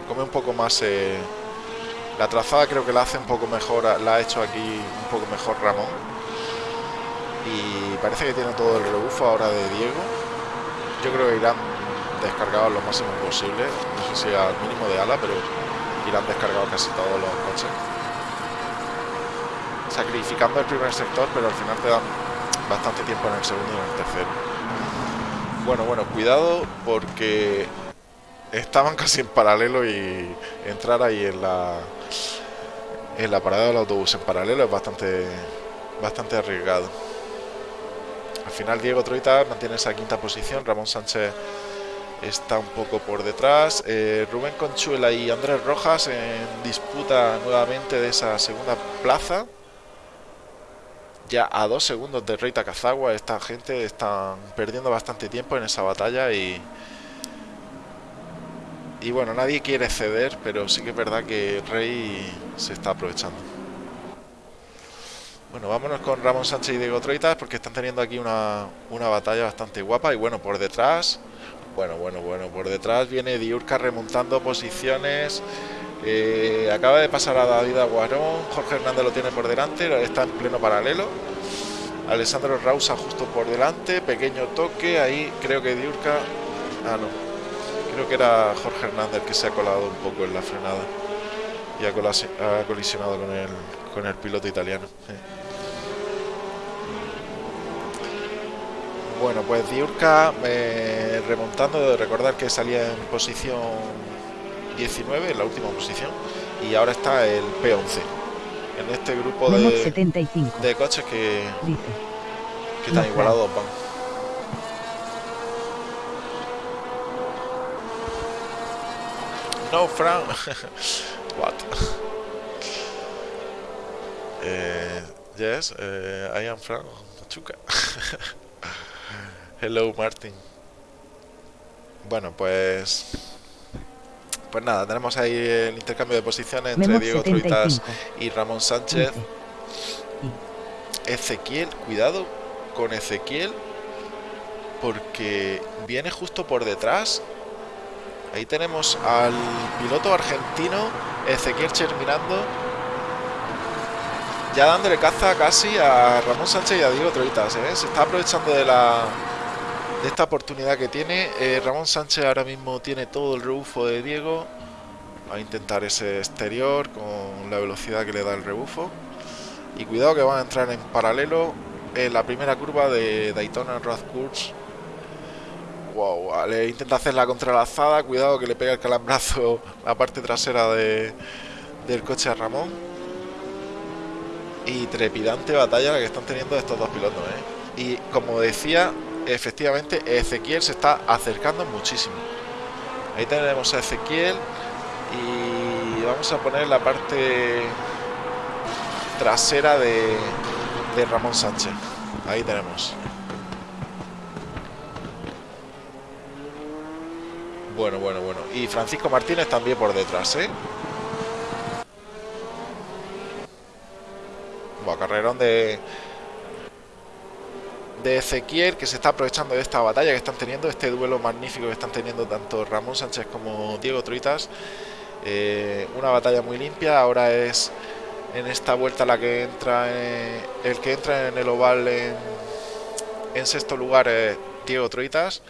Come un poco más eh, la trazada creo que la hace un poco mejor, la ha hecho aquí un poco mejor Ramón. Y parece que tiene todo el rebufo ahora de Diego. Yo creo que irán descargados lo máximo posible. No sé si al mínimo de ala, pero irán descargados casi todos los coches. Sacrificando el primer sector, pero al final te dan bastante tiempo en el segundo y en el tercero. Bueno, bueno, cuidado porque estaban [LAUGHS] casi en paralelo y entrar ahí en la en la parada del autobús en paralelo es bastante bastante arriesgado. Al final Diego Troita mantiene esa quinta posición, Ramón Sánchez está un poco por detrás, eh, Rubén Conchuela y Andrés Rojas en disputa nuevamente de esa segunda plaza. Ya a dos segundos de Reita Cazagua, esta gente están perdiendo bastante tiempo en esa batalla y, y bueno, nadie quiere ceder, pero sí que es verdad que Rey se está aprovechando. Bueno, vámonos con Ramón Sánchez y Diego Troitas porque están teniendo aquí una, batalla bastante guapa. Y bueno, por detrás, bueno, bueno, bueno, por detrás viene Diurca remontando posiciones. Eh, acaba de pasar a David Aguarón, Jorge Hernández lo tiene por delante, está en pleno paralelo. Alessandro Rausa justo por delante, pequeño toque, ahí creo que Diurca... Ah, no, Creo que era Jorge Hernández que se ha colado un poco en la frenada y ha, colisionado con el, con el piloto italiano. Bueno, pues Diurca eh, remontando, de recordar que salía en posición 19, en la última posición, y ahora está el P11. En este grupo de, de coches que, que están igualados van. No, Frank. [LAUGHS] What? uh, yes, uh, I am Frank Machuca. [LAUGHS] Hello, Martin. Bueno, pues... Pues nada, tenemos ahí el intercambio de posiciones entre Diego Truitas y Ramón Sánchez. Ezequiel, cuidado con Ezequiel, porque viene justo por detrás Ahí tenemos al piloto argentino Ezequiel mirando ya dándole caza casi a Ramón Sánchez y a Diego Troitas. ¿eh? Se está aprovechando de la de esta oportunidad que tiene. Eh, Ramón Sánchez ahora mismo tiene todo el rebufo de Diego. Va a intentar ese exterior con la velocidad que le da el rebufo. Y cuidado que van a entrar en paralelo en la primera curva de Daytona Road Course Wow, le intenta hacer la contralazada. Cuidado que le pega el calambrazo [LAUGHS] la parte trasera de, del coche a Ramón. Y trepidante batalla la que están teniendo estos dos pilotos. ¿eh? Y como decía, efectivamente Ezequiel se está acercando muchísimo. Ahí tenemos a Ezequiel. Y vamos a poner la parte trasera de, de Ramón Sánchez. Ahí tenemos. Bueno, bueno, bueno. Y Francisco Martínez también por detrás, ¿eh? Carrerón de... De Ezequiel, que se está aprovechando de esta batalla que están teniendo, este duelo magnífico que están teniendo tanto Ramón Sánchez como Diego Truitas. Eh, una batalla muy limpia, ahora es en esta vuelta la que entra, el que entra en el oval en, en sexto lugar es Diego Truitas.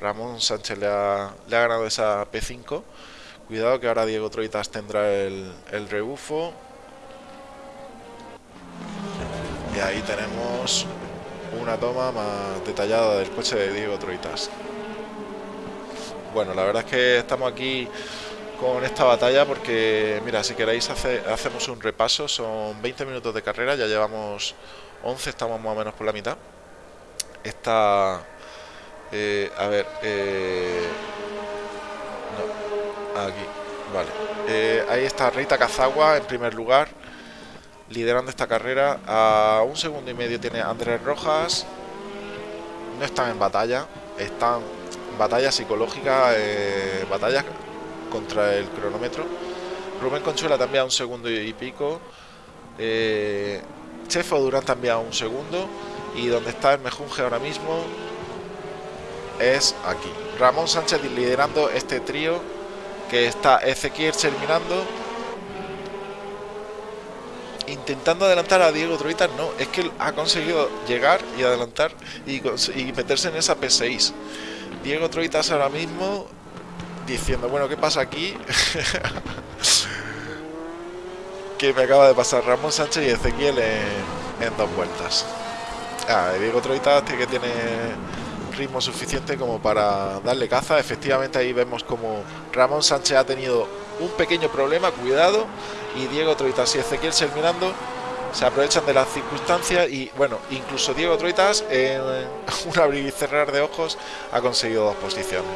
Ramón Sánchez le ha, ganado esa P5. Cuidado que ahora Diego Troitas tendrá el, rebufo. Y ahí tenemos una toma más detallada del coche de Diego Troitas. Bueno, la verdad es que estamos aquí con esta batalla porque, mira, si queréis hacemos un repaso, son 20 minutos de carrera, ya llevamos 11, estamos más o menos por la mitad. Esta, Eh, a ver, eh, no, aquí, vale. Eh, ahí está Rita Cazagua en primer lugar, liderando esta carrera. A un segundo y medio tiene Andrés Rojas. No están en batalla, están en batalla psicológica, eh, batalla contra el cronómetro. Rubén Conchuela también a un segundo y pico. Eh, Chefo Durán también a un segundo. Y donde está el Mejunge ahora mismo es aquí. Ramón Sánchez liderando este trío que está Ezequiel terminando intentando adelantar a Diego Troitas no, es que ha conseguido llegar y adelantar y, meterse en esa P6 Diego Troitas ahora mismo diciendo, bueno, ¿qué pasa aquí? [LAUGHS] que me acaba de pasar Ramón Sánchez y Ezequiel en, dos vueltas ah, Diego Troitas que tiene ritmo suficiente como para darle caza. Efectivamente ahí vemos como Ramón Sánchez ha tenido un pequeño problema, cuidado, y Diego Troitas y Ezequiel Sermirando se aprovechan de las circunstancias y bueno, incluso Diego Troitas en [LAUGHS] un abrir y cerrar de ojos ha conseguido dos posiciones.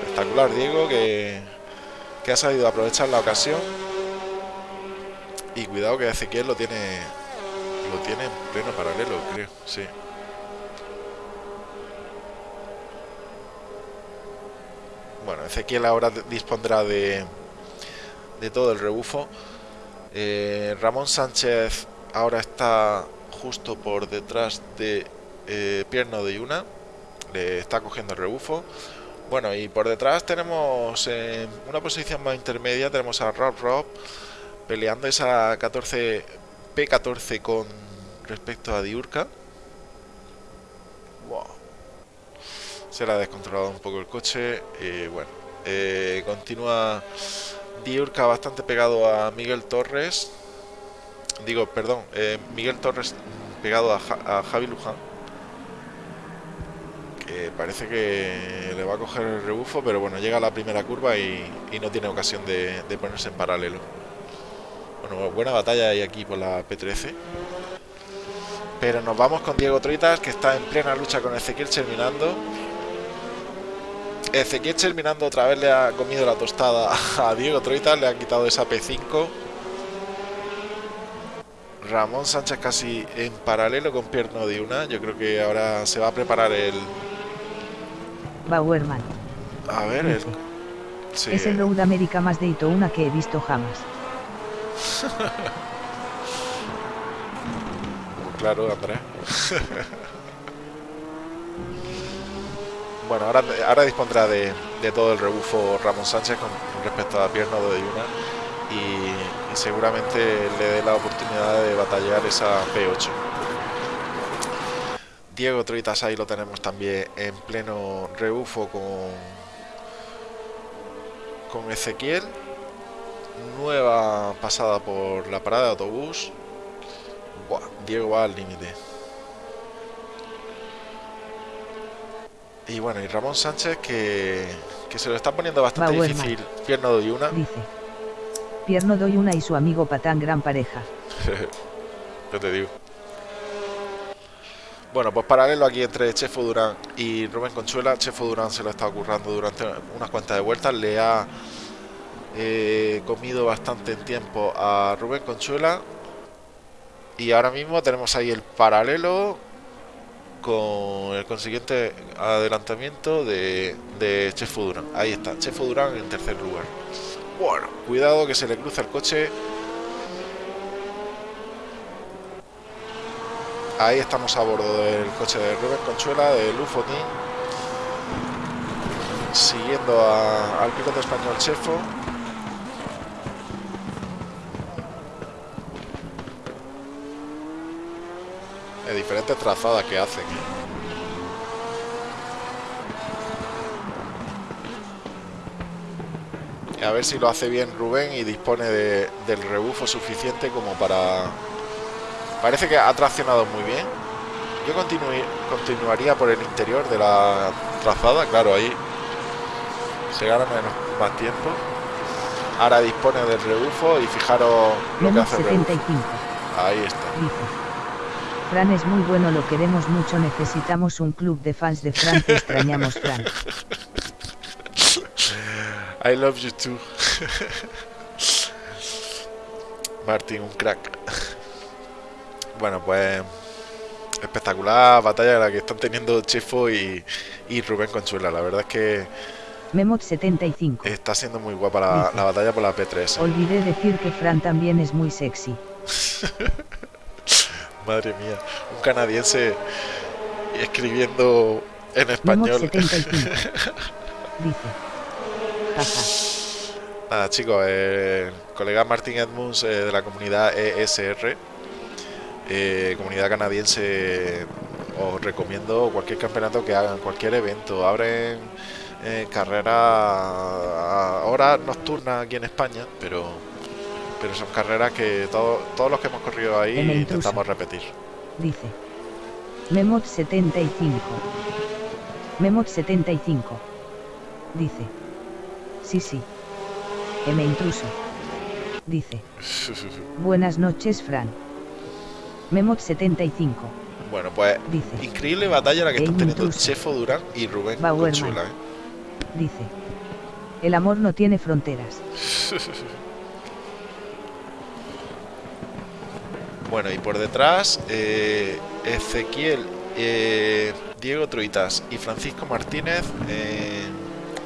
Espectacular Diego que, que ha sabido aprovechar la ocasión y cuidado que Ezequiel lo tiene lo tiene en pleno paralelo, creo, sí. Bueno, Ezequiel ahora dispondrá de, de todo el rebufo. Eh, Ramón Sánchez ahora está justo por detrás de eh, Pierno de Yuna. Le está cogiendo el rebufo. Bueno, y por detrás tenemos en una posición más intermedia, tenemos a Rob Rob peleando esa 14 P14 con respecto a Diurka. se le ha descontrolado un poco el coche y bueno eh, continúa Diurca bastante pegado a Miguel Torres. Digo perdón eh, Miguel Torres pegado a, Javi Luján que parece que le va a coger el rebufo pero bueno llega a la primera curva y, no tiene ocasión de, ponerse en paralelo. Bueno buena batalla hay aquí por la P13 pero nos vamos con Diego Troitas que está en plena lucha con Ezequiel terminando Ezequiel terminando otra vez le ha comido la tostada a Diego Troitas, le ha quitado esa P5. Ramón Sánchez casi en paralelo con Pierno de una. Yo creo que ahora se va a preparar el... Bauerman. A ver, el... Es el Road América más de una que he visto jamás. [LAUGHS] claro, Andrés. [LAUGHS] Bueno, ahora, ahora dispondrá de, todo el rebufo Ramón Sánchez con respecto a Pierno de Yuna y, seguramente le dé la oportunidad de batallar esa P8. Diego Troitas ahí lo tenemos también en pleno rebufo con, con Ezequiel. Nueva pasada por la parada de autobús. Diego va al límite. Y bueno, y Ramón Sánchez que, se lo está poniendo bastante difícil. Pierno doy una. Dice. Pierno doy una y su amigo Patán, gran pareja. [LAUGHS] Yo te digo. Bueno, pues paralelo aquí entre Chefo Durán y Rubén Conchuela. Chefo Durán se lo está ocurrando durante unas cuantas de vueltas. Le ha eh, comido bastante en tiempo a Rubén Conchuela. Y ahora mismo tenemos ahí el paralelo con el consiguiente adelantamiento de, de Chefo Durán. Ahí está, Chefo Durán en tercer lugar. Bueno, cuidado que se le cruza el coche. Ahí estamos a bordo del coche de Rubén Conchuela, de Lufotín. Siguiendo al piloto español Chefo. Diferentes trazadas que hacen. a ver si lo hace bien Rubén y dispone del rebufo suficiente como para... Parece que ha traccionado muy bien. Yo continuaría por el interior de la trazada, claro, ahí se gana menos, más tiempo. Ahora dispone del rebufo y fijaros lo que hace Ahí está. Fran es muy bueno, lo queremos mucho, necesitamos un club de fans de Fran, te extrañamos Fran. I love you too. Martín, un crack. Bueno, pues espectacular batalla la que están teniendo Chefo y, y Rubén Conchuela. La verdad es que Memot 75. está siendo muy guapa la, la batalla por la P3. Olvidé decir que Fran también es muy sexy. [LAUGHS] Madre mía, un canadiense escribiendo en español. 75. [LAUGHS] Dice. Jaja. Nada, chicos, eh, colega Martin Edmunds eh, de la comunidad ESR, eh, comunidad canadiense, os recomiendo cualquier campeonato que hagan, cualquier evento. Abren carreras a horas nocturnas aquí en España, pero pero son carreras que todo- todos los que hemos corrido ahí el intentamos repetir. Dice. Memot 75. Memot 75. Dice. Sí, sí. M intruso. Dice. Buenas noches, Fran. Memot 75. bueno, pues Dice. increíble batalla la que están teniendo intruso. Chefo Durán y Rubén Bauerman. Consuela. ¿eh? Dice. El amor no tiene fronteras. [LAUGHS] Bueno, y por detrás, eh, Ezequiel, eh, Diego Truitas y Francisco Martínez, eh,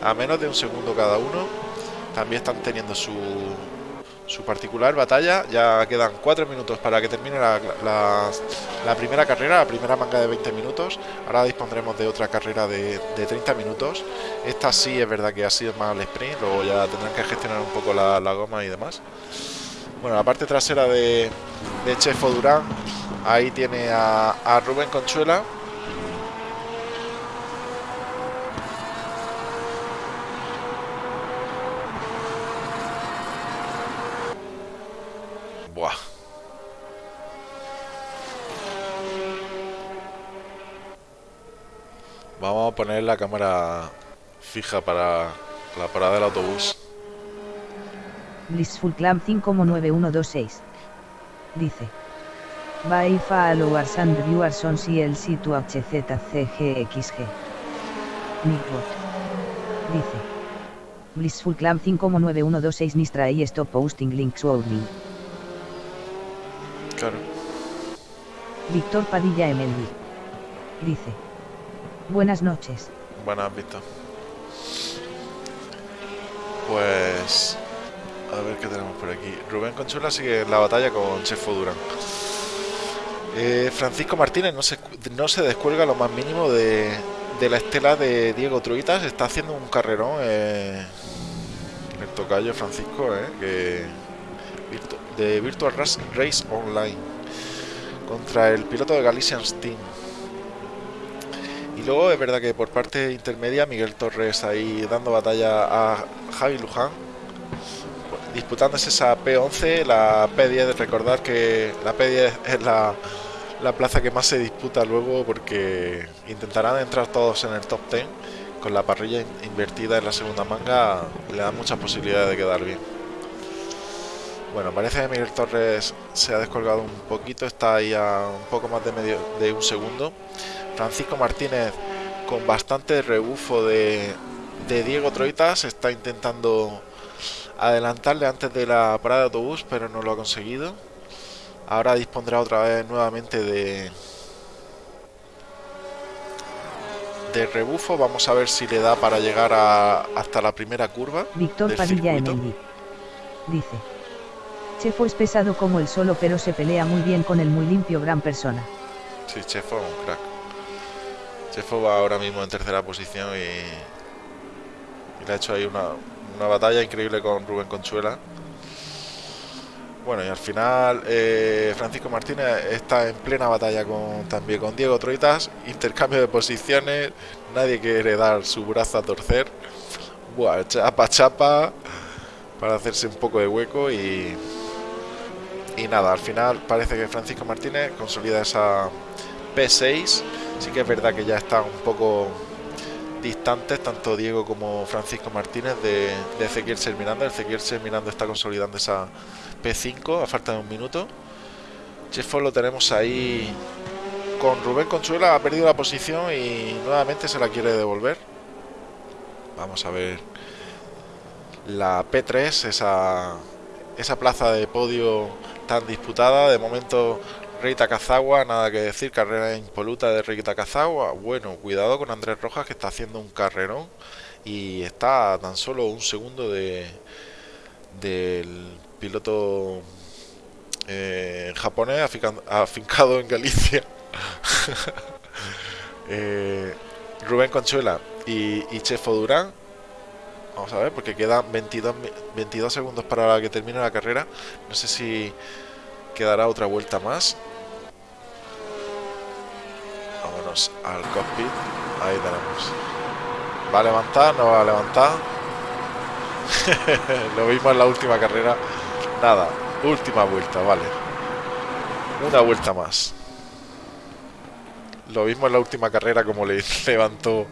a menos de un segundo cada uno, también están teniendo su, su particular batalla. Ya quedan cuatro minutos para que termine la, la- primera carrera, la primera manga de 20 minutos. Ahora dispondremos de otra carrera de, de 30 minutos. Esta sí es verdad que ha sido más al sprint, luego ya tendrán que gestionar un poco la, la goma y demás. Bueno, la parte trasera de, de Chefo Durán. Ahí tiene a, a Rubén Conchuela. Buah. Vamos a poner la cámara fija para la parada del autobús. Blissful Clam 59126. Dice. By followers and viewers on CLC to HZCGXG. Nickbot. Dice. Blissful Clam 59126 Nistra y stop posting links only. Claro. Víctor Padilla Emelvi. Dice. Buenas noches. Buenas vistas. Pues. A ver qué tenemos por aquí. Rubén Conchuela sigue en la batalla con Chefo Durán. Eh, Francisco Martínez no se, no se descuelga lo más mínimo de, de la estela de Diego Truitas. Está haciendo un carrerón. eh, el tocayo Francisco, eh, que, de Virtual Race Online. Contra el piloto de Galician Steam. Y luego es verdad que por parte intermedia Miguel Torres ahí dando batalla a Javi Luján, disputándose esa P11, la P10, recordar que la P10 es la, la plaza que más se disputa luego porque intentarán entrar todos en el top 10, con la parrilla in- invertida en la segunda manga le da muchas posibilidades de quedar bien. Bueno, parece que Miguel Torres se ha descolgado un poquito, está ahí a un poco más de medio de un segundo. Francisco Martínez con bastante rebufo de, de Diego Troitas está intentando adelantarle antes de la parada de autobús, pero no lo ha conseguido. Ahora dispondrá otra vez nuevamente de de rebufo. Vamos a ver si le da para llegar a- hasta la primera curva. Víctor Padilla. Emelvi. Dice. Chefo es pesado como el solo pero se pelea muy bien con el muy limpio gran persona. Sí, Chefo es un crack. Chefo va ahora mismo en tercera posición y, y le ha hecho ahí una, una batalla increíble con Rubén Conchuela. Bueno, y al final eh, Francisco Martínez está en plena batalla con también con Diego Troitas, intercambio de posiciones, nadie quiere dar su brazo a torcer. Buah, chapa chapa para hacerse un poco de hueco y y nada, al final parece que Francisco Martínez consolida esa P6. Sí que es verdad que ya están un poco distantes, tanto Diego como Francisco Martínez, de, de Ezequiel Ser Miranda. Ezequiel Ser Miranda está consolidando esa P5 a falta de un minuto. Chefo lo tenemos ahí con Rubén Consuela ha perdido la posición y nuevamente se la quiere devolver. Vamos a ver la P3, esa, esa plaza de podio tan disputada. De momento Rey Takazawa, nada que decir, carrera impoluta de Rey Takazawa. Bueno, cuidado con Andrés Rojas que está haciendo un carrerón y está tan solo un segundo de del piloto eh, japonés afincado en Galicia. [LAUGHS] Eh, Rubén Conchuela y, y, Chefo Durán. Vamos a ver, porque quedan 22, 22 segundos para que termine la carrera. No sé si quedará otra vuelta más. Al cockpit. Ahí tenemos. ¿Va a levantar? ¿No va a levantar? [LAUGHS] Lo vimos en la última carrera. Nada, última vuelta, vale. Una vuelta más. Lo mismo en la última carrera como le [LAUGHS] levantó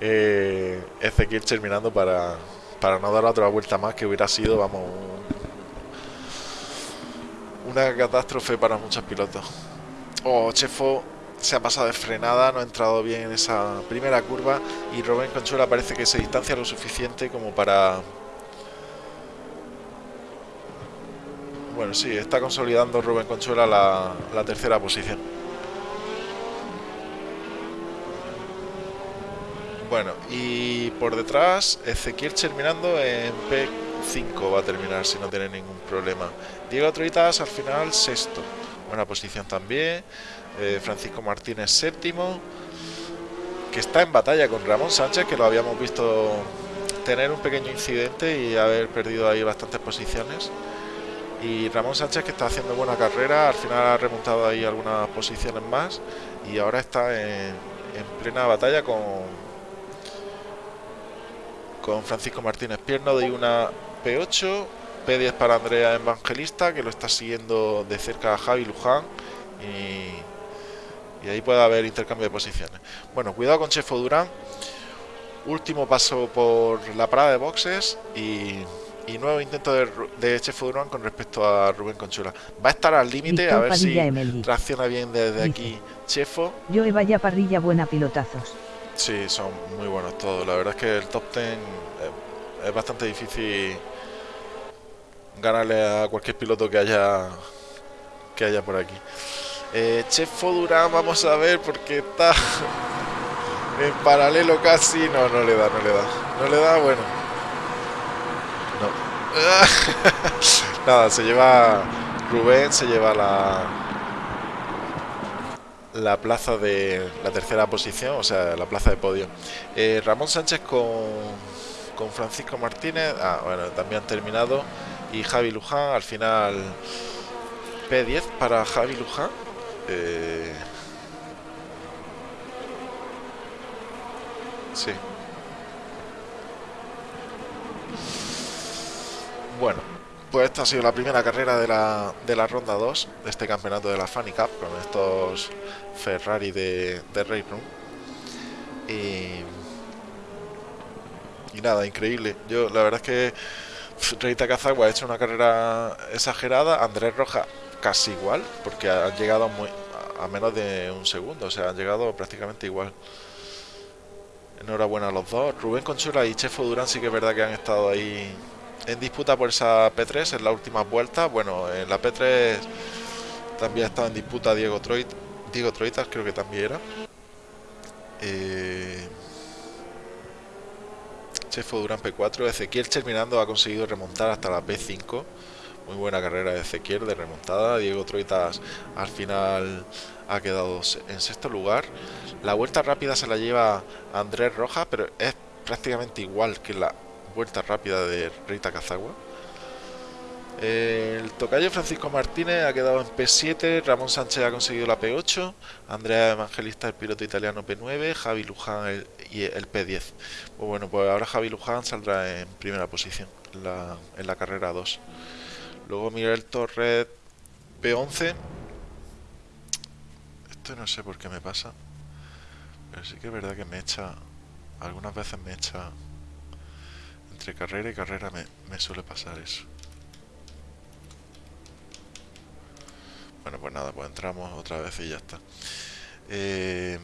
eh, Ezequiel terminando para, para no dar otra vuelta más que hubiera sido, vamos, una catástrofe para muchos pilotos. Oh, Chefo se ha pasado de frenada, no ha entrado bien en esa primera curva y Rubén Conchuela parece que se distancia lo suficiente como para... Bueno, sí, está consolidando Rubén Conchuela la, la tercera posición. Bueno, y por detrás Ezequiel terminando en P5 va a terminar si no tiene ningún problema. Diego Troitas al final sexto, buena posición también. Eh, Francisco Martínez séptimo, que está en batalla con Ramón Sánchez, que lo habíamos visto tener un pequeño incidente y haber perdido ahí bastantes posiciones. Y Ramón Sánchez que está haciendo buena carrera, al final ha remontado ahí algunas posiciones más y ahora está en, en plena batalla con con Francisco Martínez Pierno de una P8, P10 para Andrea Evangelista, que lo está siguiendo de cerca a Javi Luján. Y, ahí puede haber intercambio de posiciones. Bueno, cuidado con Chefo Durán. Último paso por la parada de boxes y, nuevo intento de, de Chefo Durán con respecto a Rubén Conchula. Va a estar al límite, a ver si reacciona bien desde aquí Chefo. Yo he vaya parrilla buena pilotazos. Sí, son muy buenos todos. La verdad es que el top 10 eh, es bastante difícil ganarle a cualquier piloto que haya que haya por aquí. Eh, Chefo Durán, vamos a ver porque está [LAUGHS] en paralelo casi. No, no le da, no le da. No le da, bueno. No. [LAUGHS] Nada, se lleva Rubén, se lleva la la plaza de la tercera posición, o sea, la plaza de podio. Eh, Ramón Sánchez con, con Francisco Martínez, ah, bueno, también han terminado. Y Javi Luján, al final P10 para Javi Luján. Eh, sí. Bueno, pues esta ha sido la primera carrera de la, de la ronda 2 de este campeonato de la Funny Cup con estos Ferrari de, de. Y, y, nada, increíble. Yo la verdad es que Rey Takazawa ha hecho una carrera exagerada, Andrés Roja casi igual, porque han llegado muy, a menos de un segundo, o sea, han llegado prácticamente igual. Enhorabuena a los dos. Rubén Conchura y Chefo Durán sí que es verdad que han estado ahí en disputa por esa P3 en la última vuelta. Bueno, en la P3 también ha estado en disputa Diego Troit, Diego Troitas, creo que también era. Eh, Chefo Durán P4, Ezequiel terminando ha conseguido remontar hasta la P5. Muy buena carrera de Ezequiel de remontada. Diego Troitas al final ha quedado en sexto lugar. La vuelta rápida se la lleva Andrés Rojas, pero es prácticamente igual que la vuelta rápida de Rita Cazagua. El tocayo Francisco Martínez ha quedado en P7, Ramón Sánchez ha conseguido la P8, Andrea Evangelista el piloto italiano P9, Javi Luján el, el P10. Pues bueno, pues ahora Javi Luján saldrá en primera posición en la, en la carrera 2. Luego Miguel Torres P11. Esto no sé por qué me pasa, pero sí que es verdad que me echa, algunas veces me echa entre carrera y carrera me, suele pasar eso. Bueno, pues nada, pues entramos otra vez y ya está. Eh,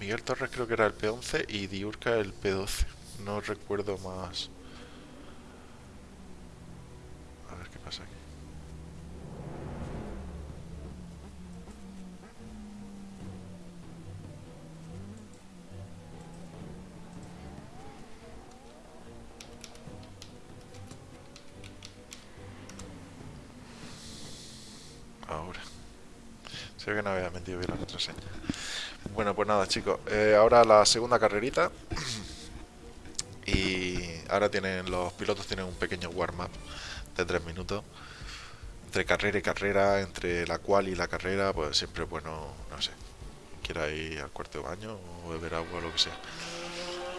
Miguel Torres creo que era el P11 y Diurca el P12. No recuerdo más. Ahora. Se que no había metido bien la contraseña. Bueno, pues nada, chicos. Eh, ahora la segunda carrerita. y ahora tienen los pilotos tienen un pequeño warm-up de tres minutos. Entre carrera y carrera, entre la cual y la carrera, pues siempre bueno, no sé, quiera ir al cuarto de baño o beber agua o lo que sea.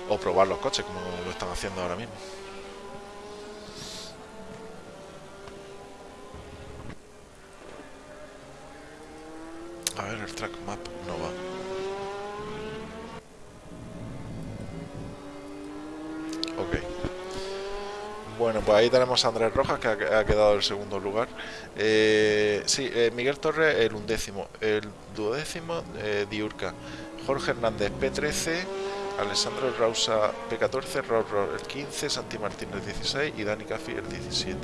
O probar los coches como lo están haciendo ahora mismo. A ver, el track map no va. Ok. Bueno, pues ahí tenemos a Andrés Rojas, que ha, quedado el segundo lugar. Eh, sí, eh, Miguel Torres el undécimo. El duodécimo, eh, Diurca. Jorge Hernández P13. Alessandro Rausa P14. Ror el 15. Santi Martínez el 16. Y Dani Caffi el 17.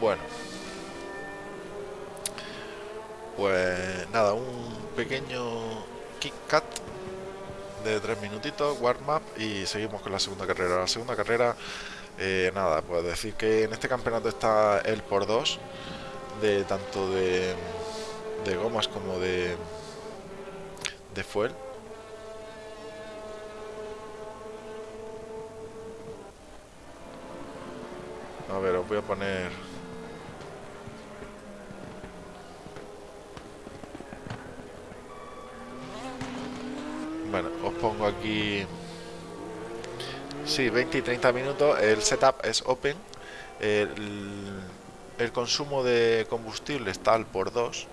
Bueno. Pues nada, un pequeño kick cut de tres minutitos, warm up y seguimos con la segunda carrera. La segunda carrera, eh, nada, pues decir que en este campeonato está el por dos de tanto de, de gomas como de de fuel. A ver, os voy a poner Bueno, os pongo aquí... Sí, 20 y 30 minutos. El setup es open. El, consumo de combustible está al por 2.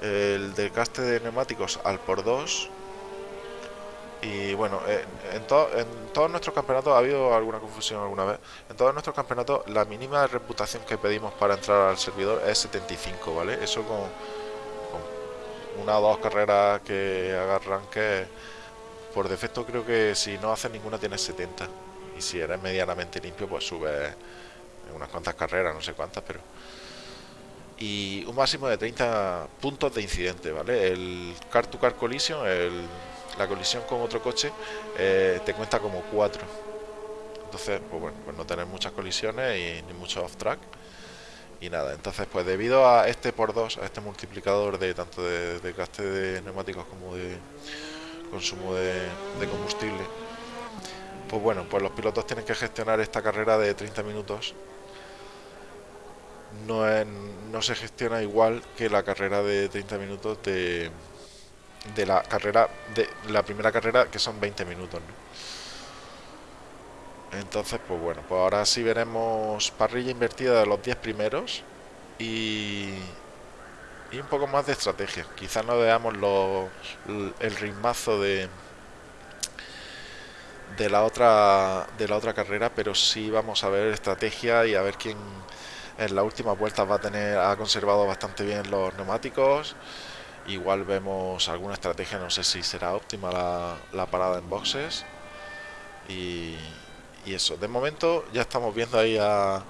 El desgaste de neumáticos al por 2. Y bueno, en, en, en, todos nuestros campeonatos ha habido alguna confusión alguna vez. En todos nuestros campeonatos la mínima reputación que pedimos para entrar al servidor es 75, ¿vale? Eso con, una o dos carreras que agarran que por defecto creo que si no haces ninguna tienes 70 y si eres medianamente limpio pues subes unas cuantas carreras, no sé cuántas, pero y un máximo de 30 puntos de incidente, ¿vale? El car to car collision, el, la colisión con otro coche eh, te cuenta como 4 entonces pues bueno, pues no tener muchas colisiones y ni mucho off track y nada, entonces pues debido a este por 2, a este multiplicador de tanto de, de gaste de neumáticos como de consumo de, de, combustible, pues bueno, pues los pilotos tienen que gestionar esta carrera de 30 minutos. No, es, no se gestiona igual que la carrera de 30 minutos de, de la carrera de la primera carrera que son 20 minutos, ¿no? Entonces, pues bueno, pues ahora sí veremos parrilla invertida de los 10 primeros y, y un poco más de estrategia. Quizás no veamos los, el ritmazo de de la otra de la otra carrera, pero sí vamos a ver estrategia y a ver quién en la última vuelta va a tener ha conservado bastante bien los neumáticos. Igual vemos alguna estrategia, no sé si será óptima la, la parada en boxes y, y eso, de momento ya estamos viendo ahí a,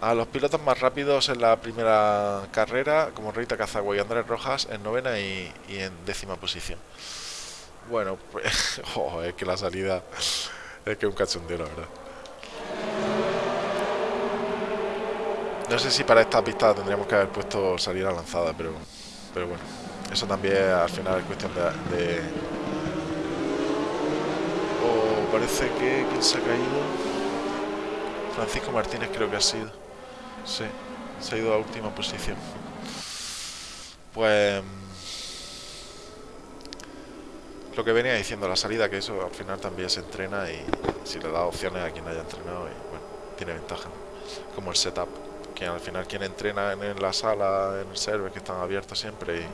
a los pilotos más rápidos en la primera carrera, como Rita Cazagua y Andrés Rojas, en novena y, y en décima posición. Bueno, pues [LAUGHS] oh, es que la salida es que un cachondeo, la verdad. No sé si para esta pista tendríamos que haber puesto salida lanzada, pero, pero bueno, eso también al final es cuestión de parece que quien se ha caído Francisco Martínez creo que ha sido. Sí, se ha ido a última posición. Pues lo que venía diciendo la salida que eso al final también se entrena y si le da opciones a quien haya entrenado y bueno, tiene ventaja como el setup que al final quien entrena en, la sala en el server que están abiertos siempre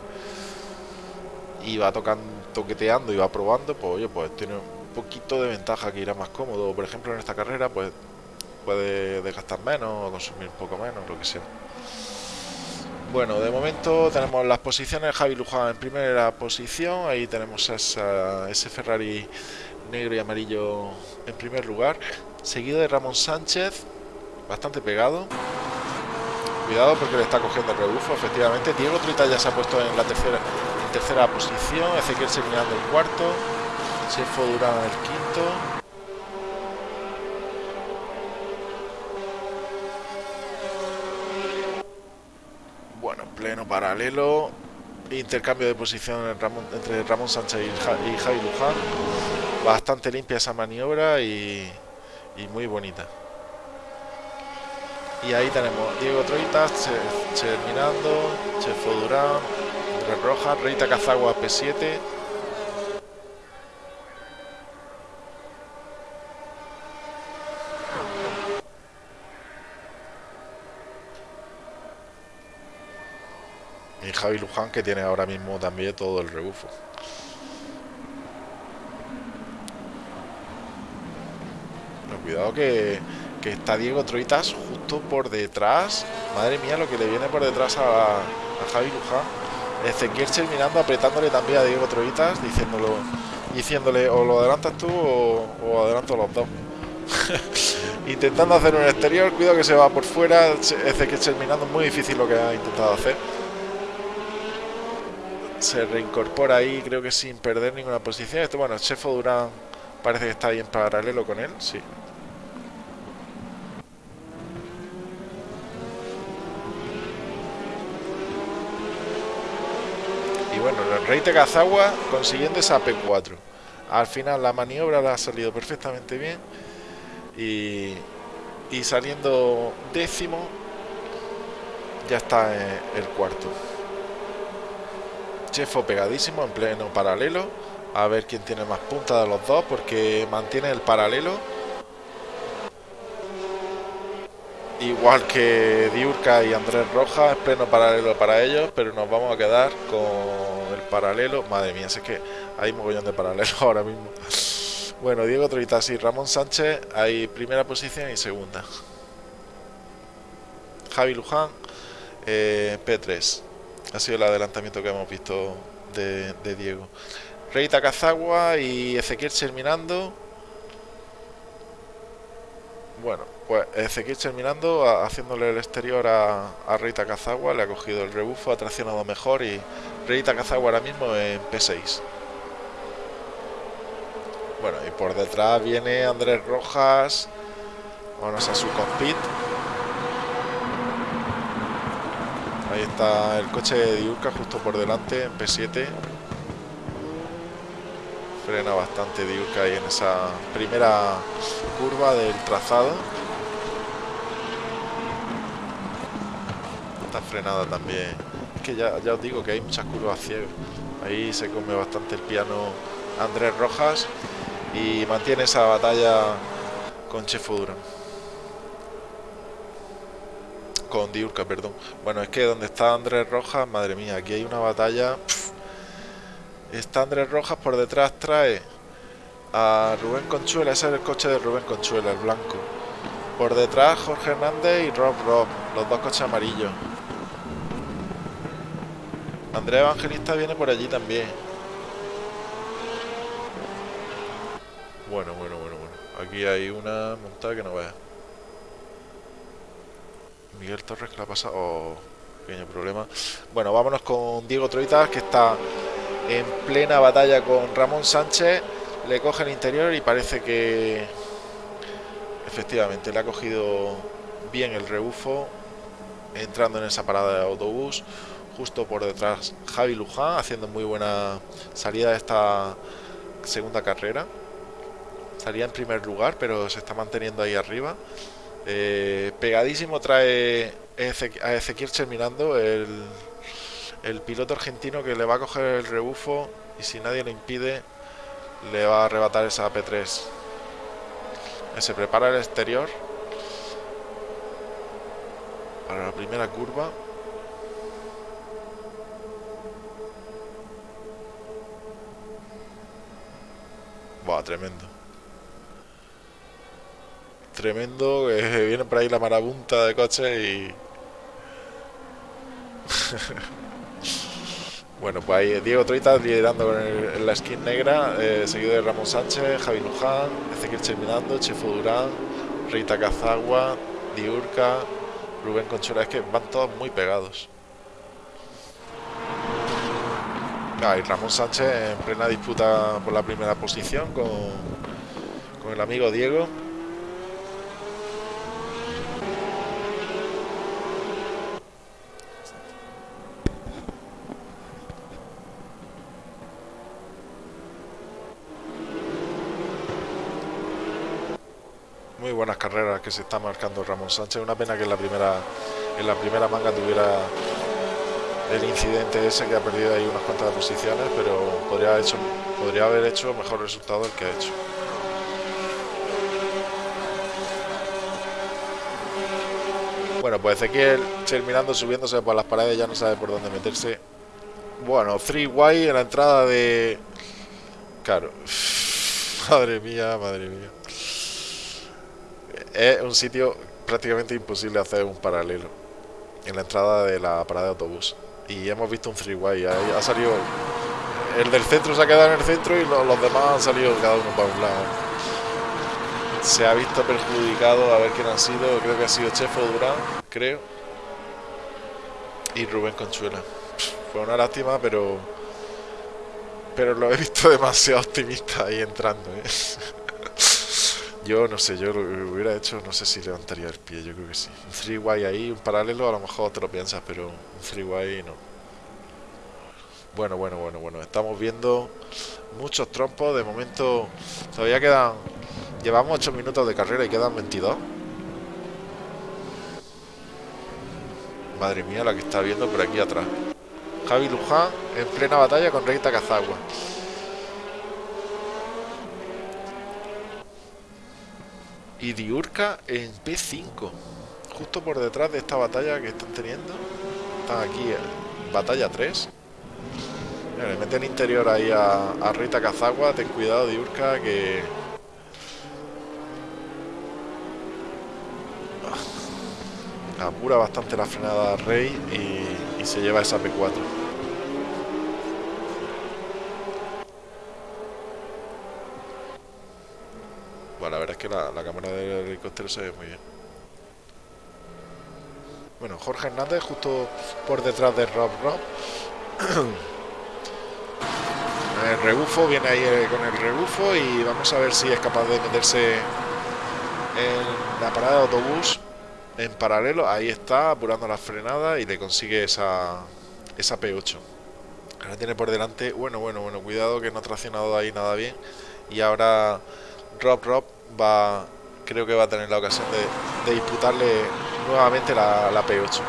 y, y va tocando toqueteando y va probando pues oye pues tiene poquito de ventaja que irá más cómodo. Por ejemplo, en esta carrera, pues puede desgastar menos o consumir poco menos, lo que sea. Bueno, de momento tenemos las posiciones, Javi Luján en primera posición, ahí tenemos ese Ferrari negro y amarillo en primer lugar, seguido de Ramón Sánchez, bastante pegado. Cuidado porque le está cogiendo el rebufo, efectivamente. Diego Trita ya se ha puesto en la tercera, en tercera posición, Ezequiel terminando el cuarto, Chefo Durán el quinto. Bueno, pleno paralelo. Intercambio de posición entre Ramón Sánchez y, Javi Luján. Bastante limpia esa maniobra y muy bonita. Y ahí tenemos Diego Troitas, terminando, Chefo Durán, Andrés Rojas, Reita Cazagua P7. Javi Luján que tiene ahora mismo también todo el rebufo. cuidado que que está Diego Troitas justo por detrás. Madre mía, lo que le viene por detrás a, Javi Luján. Ezequiel mirando, apretándole también a Diego Troitas, diciéndolo, diciéndole o lo adelantas tú o, adelanto los dos. [LAUGHS] Intentando hacer un exterior, cuidado que se va por fuera. Ezequiel mirando, muy difícil lo que ha intentado hacer. Se reincorpora ahí, creo que sin perder ninguna posición. Esto, bueno, Chefo Durán parece que está ahí en paralelo con él, sí. bueno, el Rey de Cazagua consiguiendo esa P4. Al final la maniobra la ha salido perfectamente bien. Y, y saliendo décimo, ya está el cuarto. Chefo pegadísimo en pleno paralelo. A ver quién tiene más punta de los dos, porque mantiene el paralelo igual que Diurca y Andrés Rojas, es pleno paralelo para ellos, pero nos vamos a quedar con el paralelo. Madre mía, es que hay mogollón de paralelo [LAUGHS] ahora mismo. Bueno, Diego Troitas y Ramón Sánchez, hay primera posición y segunda. Javi Luján, eh, P3. Ha sido el adelantamiento que hemos visto de, Diego. Reita Cazagua y Ezequiel terminando. Bueno, pues Ezequiel terminando, haciéndole el exterior a, a Reita Cazagua, le ha cogido el rebufo, ha traccionado mejor y Reita Cazagua ahora mismo en P6. Bueno, y por detrás viene Andrés Rojas, vamos a su cockpit. Ahí está el coche de Diurca justo por delante en P7. Frena bastante Diurca ahí en esa primera curva del trazado. está frenada también. Es que ya, os digo que hay muchas curvas ciegas. Ahí se come bastante el piano Andrés Rojas y mantiene esa batalla con Chefo. Con Diurca, perdón. Bueno, es que donde está Andrés Rojas, madre mía, aquí hay una batalla. Está Andrés Rojas por detrás, trae a Rubén Conchuela, ese es el coche de Rubén Conchuela, el blanco. Por detrás Jorge Hernández y Rob Rob, los dos coches amarillos. Andrea Evangelista viene por allí también. Bueno, bueno, bueno, bueno. Aquí hay una montada que no vea. Miguel Torres que la ha pasado. Oh, pequeño problema. Bueno, vámonos con Diego Troitas que está en plena batalla con Ramón Sánchez. Le coge el interior y parece que efectivamente le ha cogido bien el rebufo entrando en esa parada de autobús justo por detrás Javi Luján haciendo muy buena salida de esta segunda carrera salía en primer lugar pero se está manteniendo ahí arriba eh, pegadísimo trae a Ezequiel terminando el, el piloto argentino que le va a coger el rebufo y si nadie le impide le va a arrebatar esa P3 se prepara el exterior para la primera curva Buah, tremendo. Tremendo. que [LAUGHS] viene por ahí la marabunta de coches y. [LAUGHS] bueno, pues ahí Diego Troita liderando con la skin negra, eh, seguido de Ramón Sánchez, Javi Luján, Ezequiel Cheminando, Chefo Durán, Rita Cazagua, Diurca, Rubén Conchola. Es que van todos muy pegados. Ah, Ramón Sánchez en plena disputa por la primera posición con, con el amigo Diego. Muy buenas carreras que se está marcando Ramón Sánchez. Una pena que en la primera en la primera manga tuviera el incidente ese que ha perdido ahí unas cuantas posiciones, pero podría haber hecho, podría haber hecho mejor resultado el que ha hecho. Bueno, pues Ezequiel terminando subiéndose por las paredes ya no sabe por dónde meterse. Bueno, 3Y en la entrada de... Claro. [LAUGHS] Madre mía, madre mía. Es un sitio prácticamente imposible hacer un paralelo. En la entrada de la parada de autobús y hemos visto un freeway. Ha, salido. El del centro se ha quedado en el centro y los, demás han salido cada uno para un lado. Se ha visto perjudicado a ver quién ha sido. Creo que ha sido Chefo Durán, creo. Y Rubén Conchuela. Fue una lástima, pero. Pero lo he visto [LAUGHS] demasiado optimista ahí entrando. ¿eh? [LAUGHS] Yo no sé, yo lo hubiera hecho, no sé si levantaría el pie, yo creo que sí. Un freeway ahí, un paralelo, a lo mejor te lo piensas, pero un freeway no. Bueno, bueno, bueno, bueno, estamos viendo muchos trompos, de momento todavía quedan, llevamos 8 minutos de carrera y quedan 22. Madre mía, la que está viendo por aquí atrás. Javi Luján en plena batalla con Reita Cazagua. Y Diurca en P5 justo por detrás de esta batalla que están teniendo están aquí en batalla 3 le meten interior ahí a, Rita Cazagua. Ten cuidado Diurca que ah, apura bastante la frenada Rey y se lleva esa P4 la verdad es que la, cámara del helicóptero se ve muy bien. Bueno, Jorge Hernández justo por detrás de Rob Rob. [CLEARS THROAT] el rebufo, viene ahí eh, con el rebufo y vamos a ver si es capaz de meterse en la parada de autobús en paralelo. Ahí está, apurando la frenada y le consigue esa, esa P8. Ahora tiene por delante, bueno, bueno, bueno, cuidado que no ha traccionado ahí nada bien. Y ahora Rob Rob va creo que va a tener la ocasión de, disputarle nuevamente la, la P8.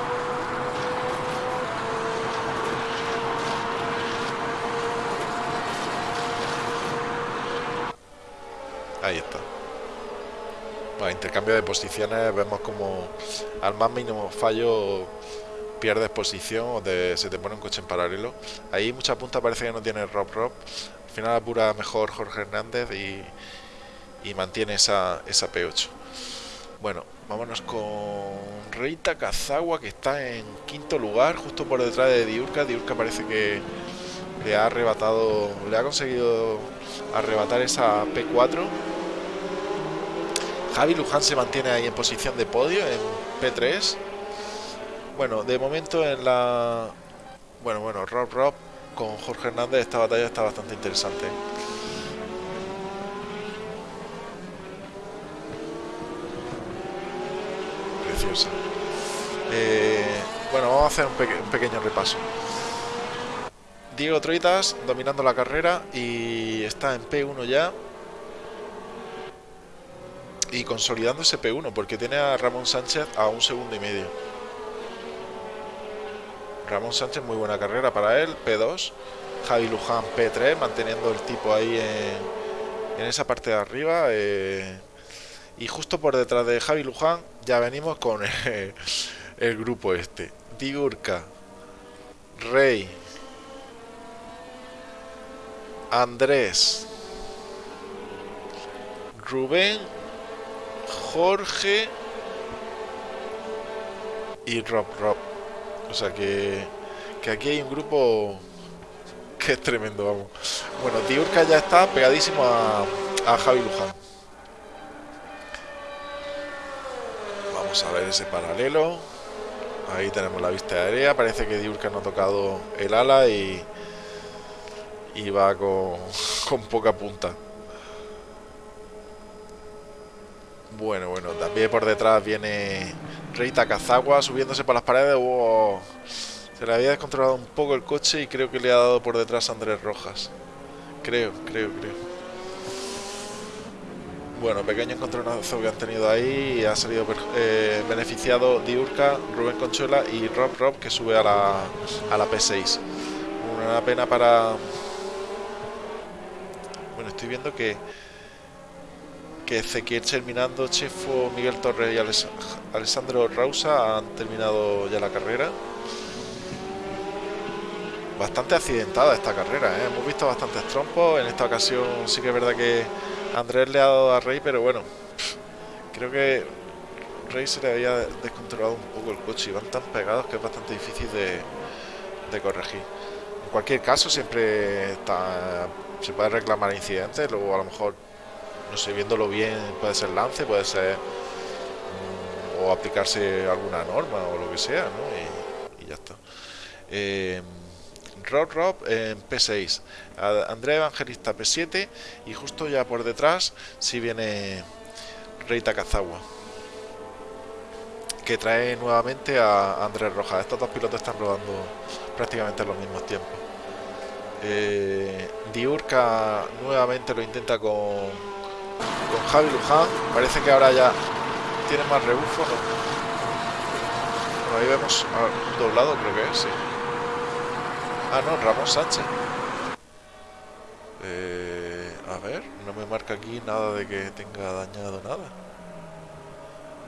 Ahí está. Bueno, intercambio de posiciones, vemos como al más mínimo fallo pierdes posición o se te pone un coche en paralelo. Ahí mucha punta parece que no tiene Rob Rob. Al final apura mejor Jorge Hernández y, y mantiene esa, esa P8. Bueno, vámonos con Reita Kazagua que está en quinto lugar, justo por detrás de Diurka. Diurka parece que le ha arrebatado, le ha conseguido arrebatar esa P4. Javi Luján se mantiene ahí en posición de podio en P3. Bueno, de momento en la... Bueno, bueno, Rob Rob con Jorge Hernández esta batalla está bastante interesante. Eh, bueno, vamos a hacer un, pequeño repaso. Diego Troitas dominando la carrera y está en P1 ya. Y consolidando ese P1 porque tiene a Ramón Sánchez a un segundo y medio. Ramón Sánchez, muy buena carrera para él, P2. Javi Luján, P3, manteniendo el tipo ahí en, esa parte de arriba. Eh, y justo por detrás de Javi Luján ya venimos con el, grupo este. Diurca, Rey, Andrés, Rubén, Jorge y Rob Rob. O sea que, que aquí hay un grupo que es tremendo, vamos. Bueno, Diurka ya está pegadísimo a, a Javi Luján. Vamos a ver ese paralelo. Ahí tenemos la vista aérea. Parece que Diurka no ha tocado el ala y, y va con, [LAUGHS] con poca punta. Bueno, bueno, también por detrás viene Rey Takazawa subiéndose por las paredes. se le había descontrolado un poco el coche y creo que le ha dado por detrás a Andrés Rojas. Creo, creo, creo. Bueno, pequeño encontronazo que han tenido ahí y ha salido eh, beneficiado Diurca, Rubén Conchuela y Rob Rob que sube a la, a la P6. Una pena para... Bueno, estoy viendo que que Ezequiel terminando, Chefo, Miguel Torres y Alessandro Rausa han terminado ya la carrera. Bastante accidentada esta carrera, ¿eh? hemos visto bastantes trompos. En esta ocasión sí que es verdad que Andrés le ha dado a Rey, pero bueno, creo que Rey se le había descontrolado un poco el coche y van tan pegados que es bastante difícil de, corregir. En cualquier caso, siempre está, se puede reclamar incidentes, luego a lo mejor no sé, viéndolo bien, puede ser lance, puede ser mm, o aplicarse alguna norma o lo que sea, ¿no? Y, ya está. Eh, Rob Rob en P6, Andrea Evangelista P7 y justo ya por detrás si viene Rey Takazawa que trae nuevamente a Andrés Rojas. Estos dos pilotos están rodando prácticamente en los mismos tiempos. Eh, Diurka nuevamente lo intenta con Javi Luján. Parece que ahora ya tiene más rebufo. ahí vemos un doblado, creo que es, sí. Ah, no, Ramón Sánchez. Eh, a ver, no me marca aquí nada de que tenga dañado nada.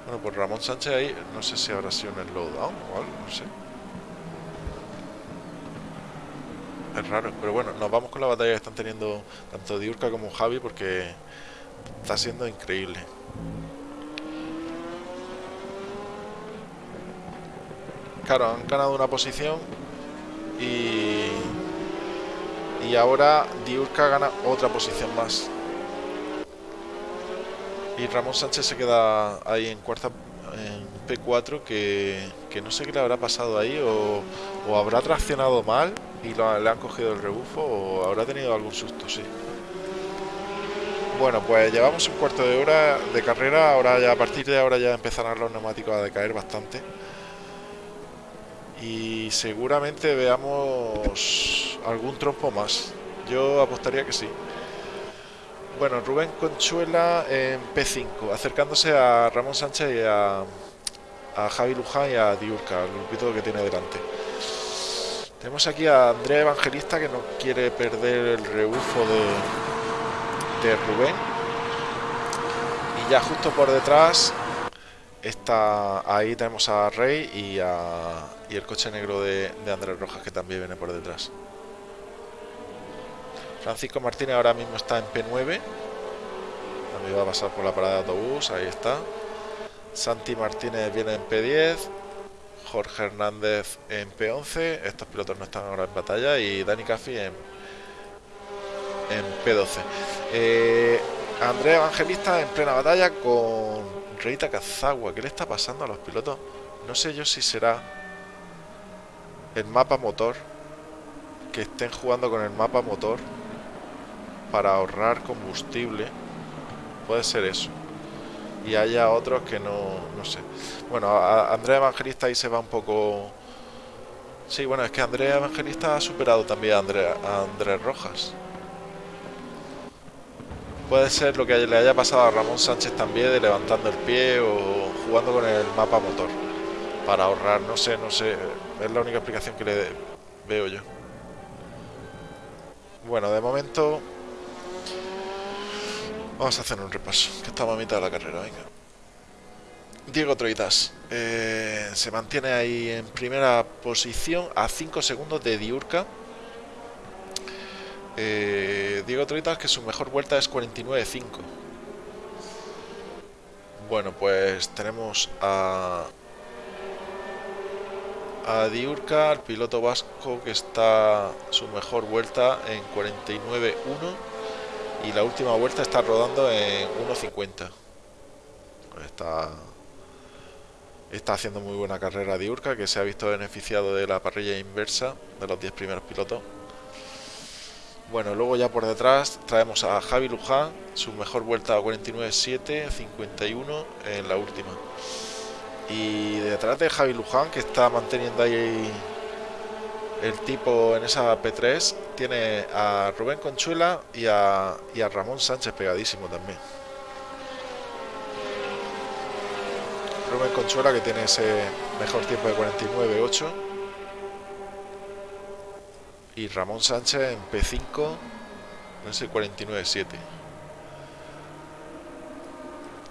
Bueno, pues Ramón Sánchez ahí, no sé si habrá sido en el lowdown o algo, no sé. Es raro, pero bueno, nos vamos con la batalla que están teniendo tanto Diurka como Javi porque Está siendo increíble. Claro, han ganado una posición y, y ahora Diurka gana otra posición más. Y Ramón Sánchez se queda ahí en cuarta en P4 que, que no sé qué le habrá pasado ahí o, o habrá traccionado mal y le han cogido el rebufo o habrá tenido algún susto, sí. Bueno, pues llevamos un cuarto de hora de carrera, ahora ya a partir de ahora ya empezarán los neumáticos a decaer bastante. Y seguramente veamos algún trompo más. Yo apostaría que sí. Bueno, Rubén Conchuela en P5, acercándose a Ramón Sánchez y a, a Javi Luján y a Diurca, el grupito que tiene delante. Tenemos aquí a Andrea Evangelista que no quiere perder el rebufo de, Rubén. Y ya justo por detrás está ahí tenemos a Rey y, a, y el coche negro de, Andrés Rojas que también viene por detrás. Francisco Martínez ahora mismo está en P9. También va a pasar por la parada de autobús, ahí está. Santi Martínez viene en P10. Jorge Hernández en P11. Estos pilotos no están ahora en batalla. Y Dani Caffi en, en P12. Eh, Andrea Evangelista en plena batalla con Reita Kazawa. ¿Qué le está pasando a los pilotos? No sé yo si será el mapa motor. Que estén jugando con el mapa motor para ahorrar combustible. Puede ser eso. Y haya otros que no, no sé. Bueno, Andrea Evangelista ahí se va un poco... Sí, bueno, es que Andrea Evangelista ha superado también a, Andrea, a Andrés Rojas. Puede ser lo que le haya pasado a Ramón Sánchez también de levantando el pie o jugando con el mapa motor para ahorrar, no sé, no sé, es la única explicación que le veo yo. Bueno, de momento vamos a hacer un repaso, que estamos a mitad de la carrera, venga. Diego Troitas eh, se mantiene ahí en primera posición a 5 segundos de Diurca eh, Diego Troitas que su mejor vuelta es 49.5. Bueno, pues tenemos a a Diurca, el piloto vasco que está su mejor vuelta en 49.1 y la última vuelta está rodando en 1.50. Está, está haciendo muy buena carrera Diurca que se ha visto beneficiado de la parrilla inversa de los 10 primeros pilotos. Bueno, luego ya por detrás traemos a Javi Luján, su mejor vuelta a 49.7, 51 en la última. Y detrás de Javi Luján, que está manteniendo ahí el tipo en esa P3, tiene a Rubén Conchuela y a, y a Ramón Sánchez pegadísimo también. Rubén Conchuela que tiene ese mejor tiempo de 49.8 y Ramón Sánchez en P5 en ese 49.7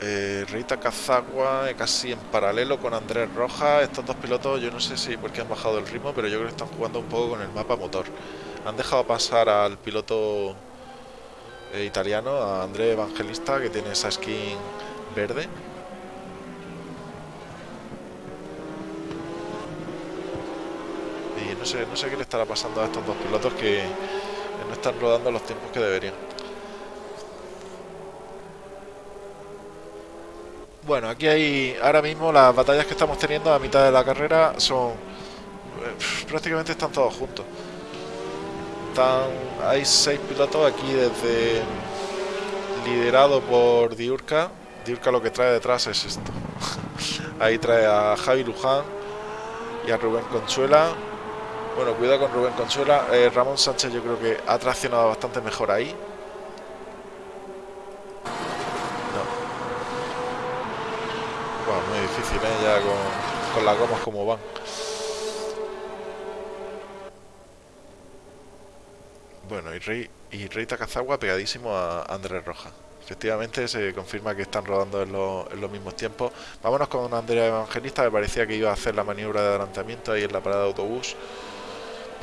eh, Rita Cazagua eh, casi en paralelo con Andrés Rojas. Estos dos pilotos, yo no sé si porque han bajado el ritmo, pero yo creo que están jugando un poco con el mapa motor. Han dejado pasar al piloto eh, italiano, a André Evangelista, que tiene esa skin verde. No sé, no sé qué le estará pasando a estos dos pilotos que no están rodando los tiempos que deberían. Bueno, aquí hay ahora mismo las batallas que estamos teniendo a mitad de la carrera son eh, prácticamente están todos juntos. Están, hay seis pilotos aquí desde liderado por Diurca. Diurca lo que trae detrás es esto. [LAUGHS] Ahí trae a Javi Luján y a Rubén Consuela. Bueno, cuidado con Rubén Consuela. Eh, Ramón Sánchez yo creo que ha traccionado bastante mejor ahí. muy difícil, ¿eh? Con, las gomas como van. Bueno, y Rey, y pegadísimo a Andrés Roja. Efectivamente se confirma que están rodando en, los mismos tiempos. Vámonos con Andrea Evangelista, me parecía que iba a hacer la maniobra de adelantamiento ahí en la parada de autobús.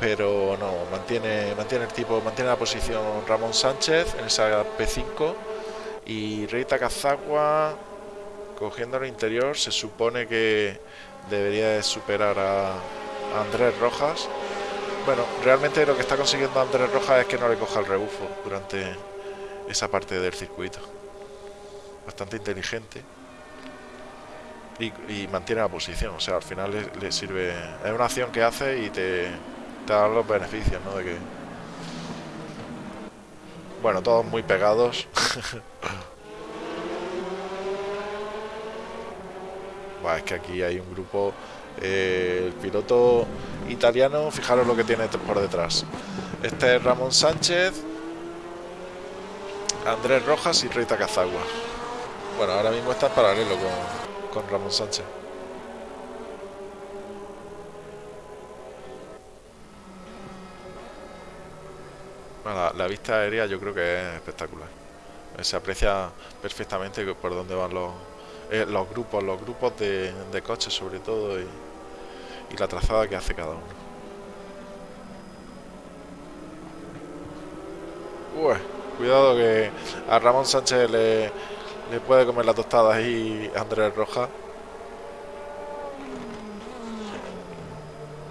Pero no, mantiene, mantiene el tipo, mantiene la posición Ramón Sánchez en esa P5 y Rey Takazagua cogiendo el interior se supone que debería de superar a Andrés Rojas. Bueno, realmente lo que está consiguiendo Andrés Rojas es que no le coja el rebufo durante esa parte del circuito. Bastante inteligente. Y, mantiene la posición o sea, al final le, sirve es una acción que hace y te, los beneficios, ¿no? de que bueno, todos muy pegados [LAUGHS] es que aquí hay un grupo. Eh, el piloto italiano, fijaros lo que tiene por detrás. Este es Ramón Sánchez, Andrés Rojas y Rita Cazagua. Bueno, ahora mismo está en paralelo con, Ramón Sánchez. La, vista aérea yo creo que es espectacular. Se aprecia perfectamente por dónde van los, eh, los grupos, los grupos de, coches sobre todo y, la trazada que hace cada uno. Cuidado que a Ramón Sánchez le, le puede comer la tostada ahí Andrés Roja.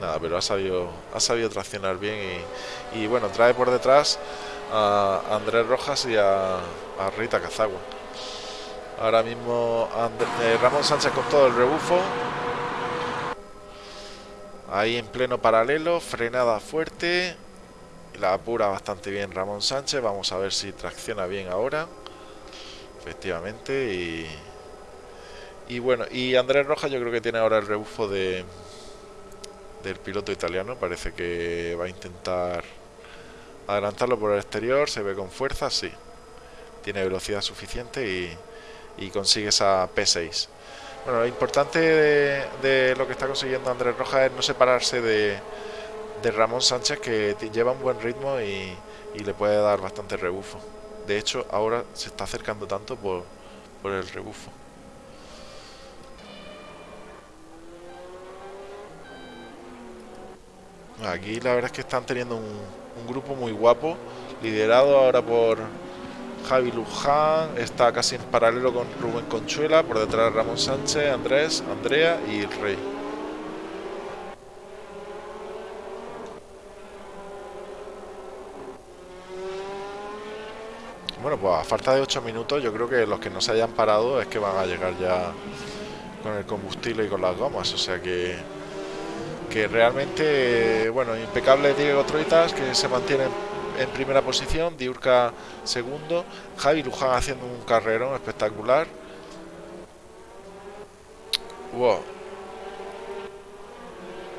Nada, pero ha sabido, ha sabido traccionar bien y, bueno, trae por detrás a Andrés Rojas y a, Rita Cazagua. Ahora mismo eh, Ramón Sánchez con todo el rebufo. Ahí en pleno paralelo, frenada fuerte. La apura bastante bien Ramón Sánchez. Vamos a ver si tracciona bien ahora. Efectivamente. Y, y bueno, y Andrés Rojas yo creo que tiene ahora el rebufo de del piloto italiano. Parece que va a intentar adelantarlo por el exterior. Se ve con fuerza, sí. Tiene velocidad suficiente y y consigue esa P6. Bueno, lo importante de, lo que está consiguiendo Andrés Rojas es no separarse de, de Ramón Sánchez, que lleva un buen ritmo y, le puede dar bastante rebufo. De hecho, ahora se está acercando tanto por, por el rebufo. Aquí la verdad es que están teniendo un, grupo muy guapo, liderado ahora por, Javi Luján está casi en paralelo con Rubén Conchuela, por detrás Ramón Sánchez, Andrés, Andrea y el Rey. Bueno, pues a falta de 8 minutos yo creo que los que no se hayan parado es que van a llegar ya con el combustible y con las gomas, o sea que que realmente, bueno, impecable Diego Troitas que se mantiene en primera posición, Diurca segundo, Javi Luján haciendo un carrerón espectacular. Wow.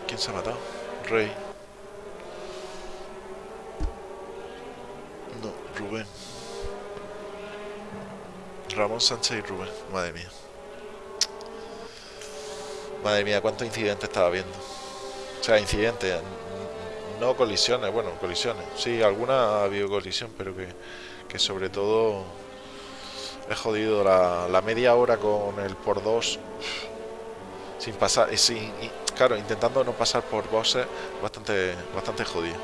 ¿Quién se ha matado? Rey. No, Rubén. Ramón Sánchez y Rubén, madre mía. Madre mía, cuántos incidentes estaba viendo. O sea, incidentes, no colisiones, bueno, colisiones. Sí, alguna ha habido colisión, pero que, sobre todo he jodido la, media hora con el por dos sin pasar, y sin, claro, intentando no pasar por bosses, bastante, bastante jodido.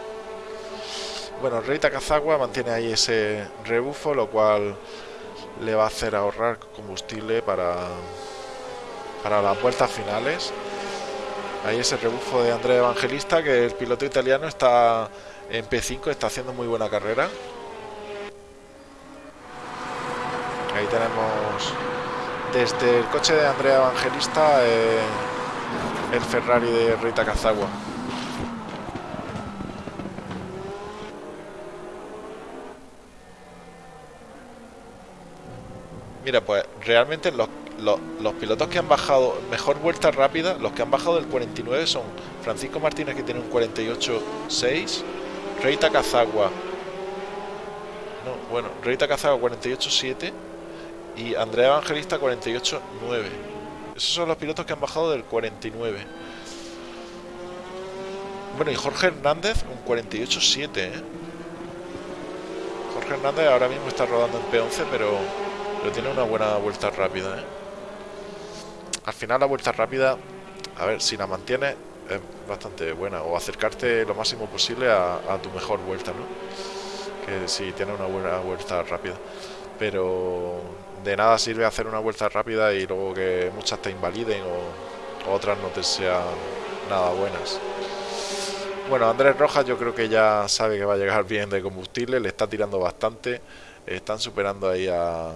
Bueno, Rey Takazagua mantiene ahí ese rebufo, lo cual le va a hacer ahorrar combustible para, para las vueltas finales. Ahí ese rebufo de Andrea Evangelista, que el piloto italiano está en P5, está haciendo muy buena carrera. Ahí tenemos desde el coche de Andrea Evangelista eh, el Ferrari de Rita Cazagua. Mira, pues realmente los los, pilotos que han bajado mejor vuelta rápida, los que han bajado del 49 son Francisco Martínez que tiene un 48.6, Rey Takazagua, no, bueno, Rey Takazagua 48.7 y Andrea Evangelista 48.9. Esos son los pilotos que han bajado del 49. Bueno, y Jorge Hernández un 48.7, ¿eh? Jorge Hernández ahora mismo está rodando en P11, pero, pero tiene una buena vuelta rápida, ¿eh? Al final la vuelta rápida, a ver, si la mantienes es bastante buena. O acercarte lo máximo posible a, tu mejor vuelta, ¿no? Que si tienes una buena vuelta rápida. Pero de nada sirve hacer una vuelta rápida y luego que muchas te invaliden o, otras no te sean nada buenas. Bueno, Andrés Rojas yo creo que ya sabe que va a llegar bien de combustible, le está tirando bastante. Están superando ahí a,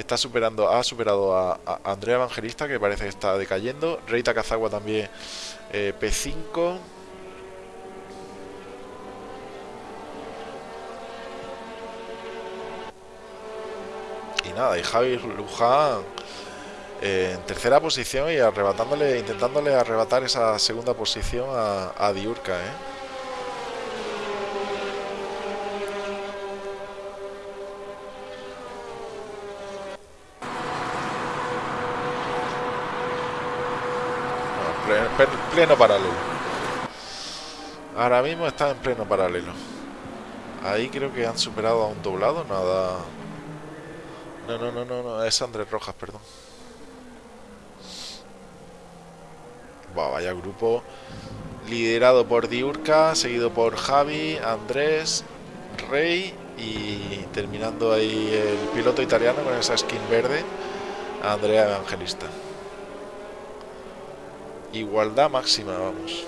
está superando, ha superado a, Andrea Evangelista, que parece que está decayendo. Reita Kazagua también eh, P5. Y nada, y Javi Luján eh, en tercera posición y arrebatándole, intentándole arrebatar esa segunda posición a, a Diurca, ¿eh? Pleno paralelo. Ahora mismo está en pleno paralelo. Ahí creo que han superado a un doblado, nada... No, no, no, no, no, es Andrés Rojas, perdón. vaya grupo liderado por Diurca, seguido por Javi, Andrés, Rey y terminando ahí el piloto italiano con esa skin verde, Andrea Evangelista. Igualdad máxima, vamos.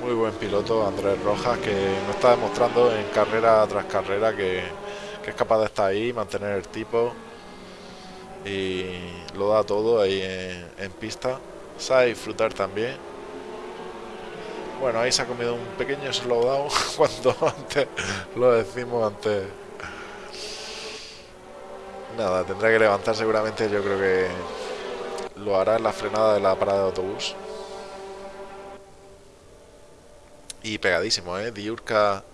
Muy buen piloto Andrés Rojas que nos está demostrando en carrera tras carrera que, es capaz de estar ahí, mantener el tipo y lo da todo ahí en, en pista. Sabe disfrutar también. Bueno, ahí se ha comido un pequeño slowdown [LAUGHS] cuando antes lo decimos antes. Nada, tendrá que levantar seguramente, yo creo que lo hará en la frenada de la parada de autobús. Y pegadísimo, ¿eh? Diurca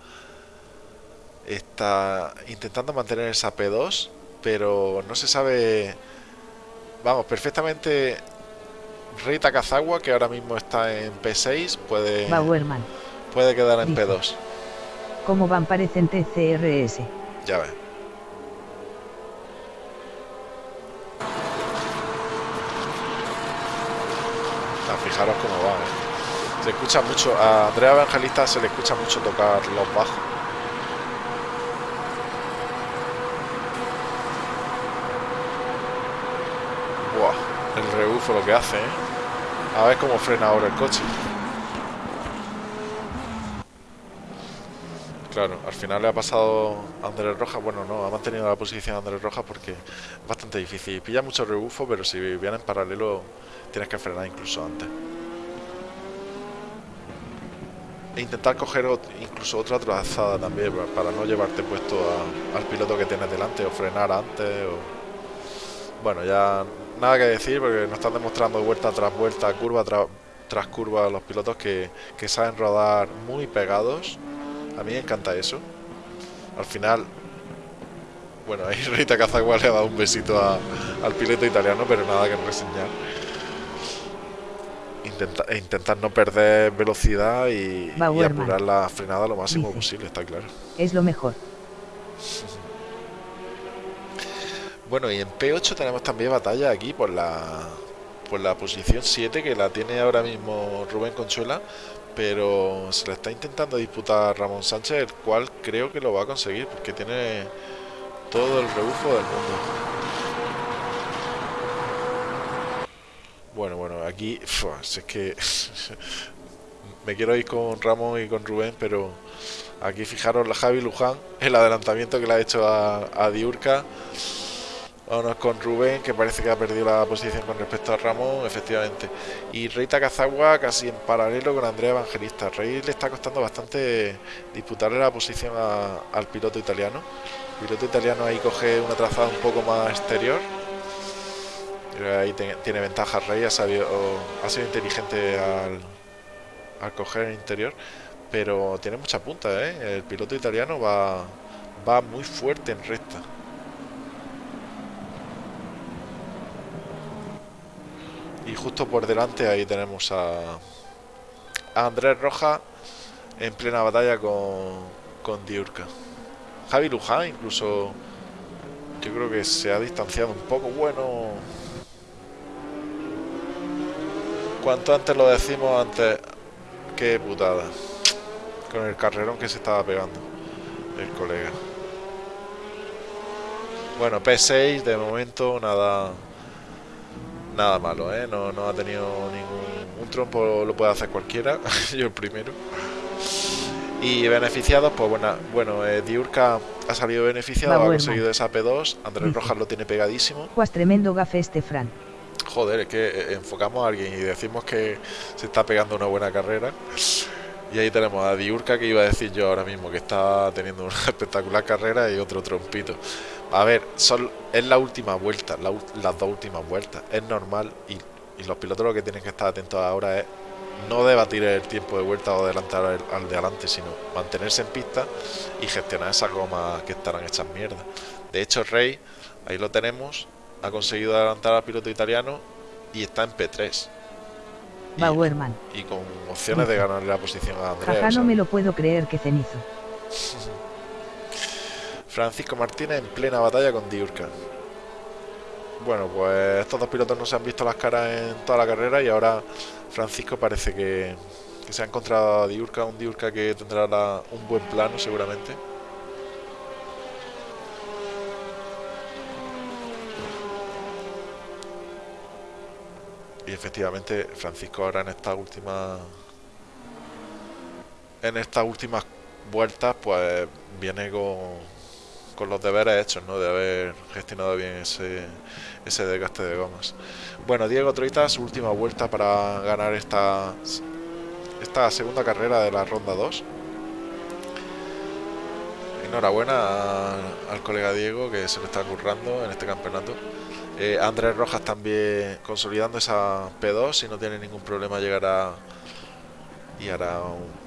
está intentando mantener esa P2, pero no se sabe... Vamos, perfectamente Rita Kazagua, que ahora mismo está en P6, puede, puede quedar en P2. ¿Cómo van parecen TCRS? Ya ve. fijaros cómo va. ¿eh? Se escucha mucho, a Andrea Evangelista se le escucha mucho tocar los bajos. Buah, el rebufo lo hace, ¿eh? A ver cómo frena ahora el coche. Claro, al final le ha pasado a Andrés Rojas. Bueno, no, ha mantenido la posición Andrés Rojas porque es bastante difícil. Pilla mucho rebufo, pero si viene en paralelo tienes que frenar incluso antes. E intentar coger incluso otra trazada también para no llevarte puesto al piloto que tienes delante o frenar antes. Bueno, ya nada que decir porque nos están demostrando vuelta tras vuelta, curva tras curva los pilotos que, que saben rodar muy pegados a mí me encanta eso. Al final, bueno, [LAUGHS] ahí Rita Cazagua le ha dado un besito al piloto italiano, pero nada que reseñar. Intenta, e intentar no perder velocidad y, apurar la frenada lo máximo posible, está claro. Es lo mejor. [LAUGHS] Bueno, y en P8 tenemos también batalla aquí por la por la posición 7 que la tiene ahora mismo Rubén Conchuela, pero se le está intentando disputar Ramón Sánchez, el cual creo que lo va a conseguir, porque tiene todo el rebufo del mundo. Bueno, bueno, aquí es que [LAUGHS] me quiero ir con Ramón y con Rubén, pero aquí fijaros la Javi Luján, el adelantamiento que le ha hecho a, a Diurca. Vámonos con Rubén, que parece que ha perdido la posición con respecto a Ramón, efectivamente. Y Rey Takazagua casi en paralelo con Andrea Evangelista. Rey le está costando bastante disputarle la posición al piloto italiano. El piloto italiano ahí coge una trazada un poco más exterior. Ahí tiene ventaja Rey, ha, sabido, ha sido inteligente al, al coger el interior. Pero tiene mucha punta, ¿eh? El piloto italiano va, va muy fuerte en recta. Y justo por delante ahí tenemos a, Andrés Roja en plena batalla con, con Diurka. Javi Luján incluso yo creo que se ha distanciado un poco. Bueno, cuanto antes lo decimos, antes qué putada. Con el carrerón que se estaba pegando el colega. Bueno, P6 de momento nada nada malo, ¿eh? No, no ha tenido ningún... Un trompo lo puede hacer cualquiera, [LAUGHS] yo el primero. Y beneficiados, pues bueno, bueno eh, Diurka ha salido beneficiado, ha conseguido esa P2, Andrés Rojas lo tiene pegadísimo. Pues tremendo gafe este Fran. Joder, es que eh, enfocamos a alguien y decimos que se está pegando una buena carrera. Y ahí tenemos a Diurka, que iba a decir yo ahora mismo, que está teniendo una [LAUGHS] espectacular carrera y otro trompito. A ver, son, es la última vuelta, las dos últimas vueltas. Es normal y, los pilotos lo que tienen que estar atentos ahora es no debatir el tiempo de vuelta o adelantar al, de adelante, sino mantenerse en pista y gestionar esas gomas que estarán hechas mierda. De hecho, Rey, ahí lo tenemos, ha conseguido adelantar al piloto italiano y está en P3. Y, y, con opciones de ganarle la posición a Andrés. no me lo puedo creer que cenizo. [LAUGHS] Francisco Martínez en plena batalla con Diurka. Bueno, pues estos dos pilotos no se han visto las caras en toda la carrera y ahora Francisco parece que, se ha encontrado a Diurka, un Diurka que tendrá un buen plano seguramente. Y efectivamente Francisco ahora en esta última en estas últimas vueltas pues viene con con los deberes hechos, ¿no? De haber gestionado bien ese, ese desgaste de gomas. Bueno, Diego Troita, su última vuelta para ganar esta, esta segunda carrera de la ronda 2. Enhorabuena al colega Diego que se lo está currando en este campeonato. Eh, Andrés Rojas también consolidando esa P2 y no tiene ningún problema llegar y hará un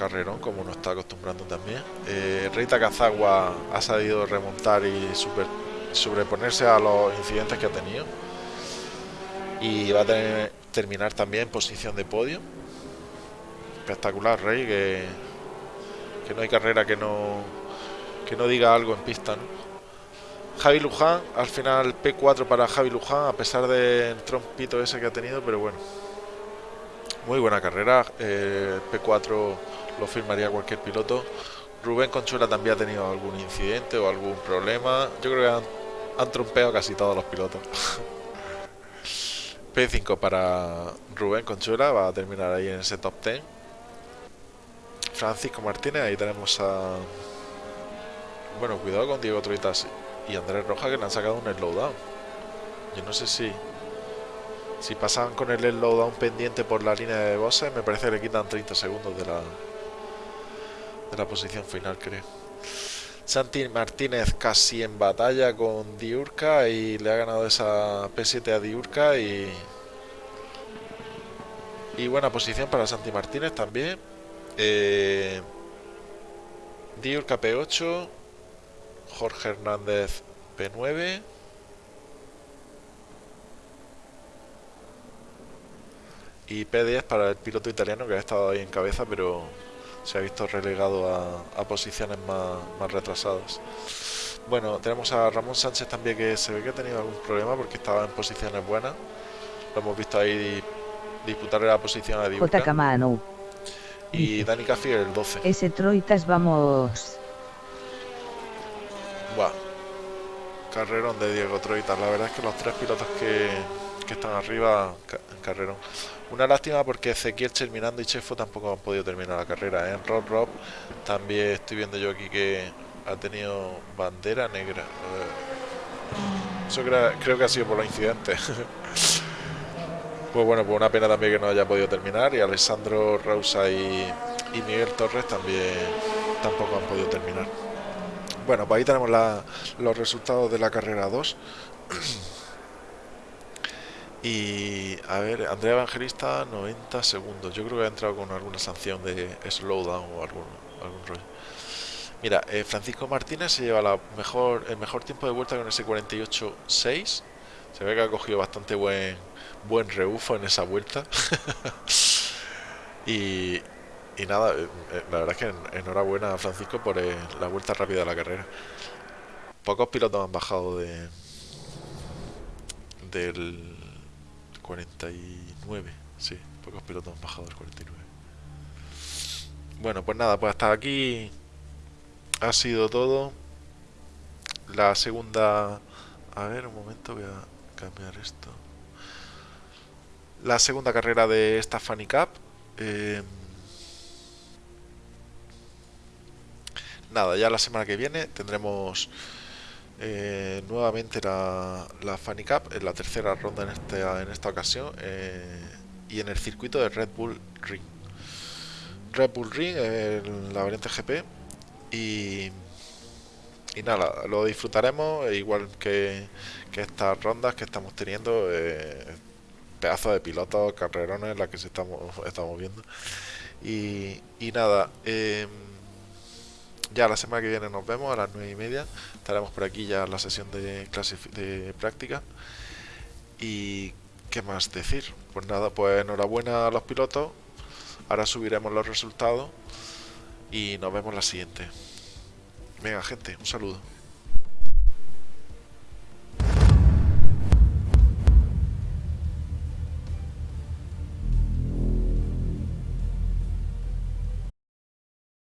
carrerón, como nos está acostumbrando también. Eh, Kazagua ha sabido remontar y super, sobreponerse a los incidentes que ha tenido. Y va a terminar también en posición de podio. Espectacular, Rey, que, no hay carrera que no, que no diga algo en pista. Javi Luján, al final P4 para Javi Luján, a pesar del trompito ese que ha tenido, pero bueno, Muy buena carrera, eh, P4 lo firmaría cualquier piloto. Rubén Conchuela también ha tenido algún incidente o algún problema. Yo creo que han, trompeado casi todos los pilotos. [LAUGHS] P5 para Rubén Conchuela, va a terminar ahí en ese top 10. Francisco Martínez, ahí tenemos a... Bueno, cuidado con Diego Troitas y Andrés Roja que le han sacado un slowdown. Yo no sé si... Si pasan con el slowdown pendiente por la línea de bosses, me parece que le quitan 30 segundos de la... De la posición final, creo. Santi Martínez casi en batalla con Diurca y le ha ganado esa P7 a Diurca y... Y buena posición para Santi Martínez también. Eh, Diurca P8, Jorge Hernández P9. Y P10 para el piloto italiano que ha estado ahí en cabeza, pero se ha visto relegado a, posiciones más, retrasadas. Bueno, tenemos a Ramón Sánchez también que se ve que ha tenido algún problema porque estaba en posiciones buenas. Lo hemos visto ahí disputarle la posición a Diurca. Y Dani Caffi el 12. Ese Troitas vamos. Buah. Carrerón de Diego Troitas. La verdad es que los tres pilotos que, que están arriba, carrerón. Una lástima porque Ezequiel Cherminando y Chefo tampoco han podido terminar la carrera. En ¿eh? Rob Rob también estoy viendo yo aquí que ha tenido bandera negra. Eso creo, que ha sido por los incidentes. [LAUGHS] pues bueno, pues una pena también que no haya podido terminar. Y Alessandro Rausa y, y Miguel Torres también tampoco han podido terminar. Bueno, pues ahí tenemos los resultados de la carrera 2. [CLEARS THROAT] Y a ver, Andrea Evangelista 90 segundos. Yo creo que ha entrado con alguna sanción de slowdown o algún, algún rollo. Mira, eh, Francisco Martínez se lleva la mejor, el mejor tiempo de vuelta con ese 48.6. Se ve que ha cogido bastante buen, buen rebufo en esa vuelta. [LAUGHS] y, y nada, eh, eh, la verdad es que enhorabuena a Francisco por la vuelta rápida de la carrera. Pocos pilotos han bajado de del 49, sí, pocos pilotos han bajado del 49. Bueno, pues nada, pues hasta aquí ha sido todo. La segunda... A ver, un momento, voy a cambiar esto. La segunda carrera de esta Funny Cup. Eh, nada, ya la semana que viene tendremos eh, nuevamente la, la Funny Cup en la tercera ronda en, este, en esta ocasión eh, y en el circuito de Red Bull Ring. Red Bull Ring, la variante GP y, y nada, lo disfrutaremos igual que, que estas rondas que estamos teniendo. Eh, pedazos de pilotos, carrerones, las que se estamos, estamos viendo. Y, y nada, eh, ya la semana que viene nos vemos a las 9 y media. Estaremos por aquí ya la sesión de, clase de práctica. Y qué más decir. Pues nada, pues enhorabuena a los pilotos. Ahora subiremos los resultados. Y nos vemos la siguiente. Venga, gente, un saludo.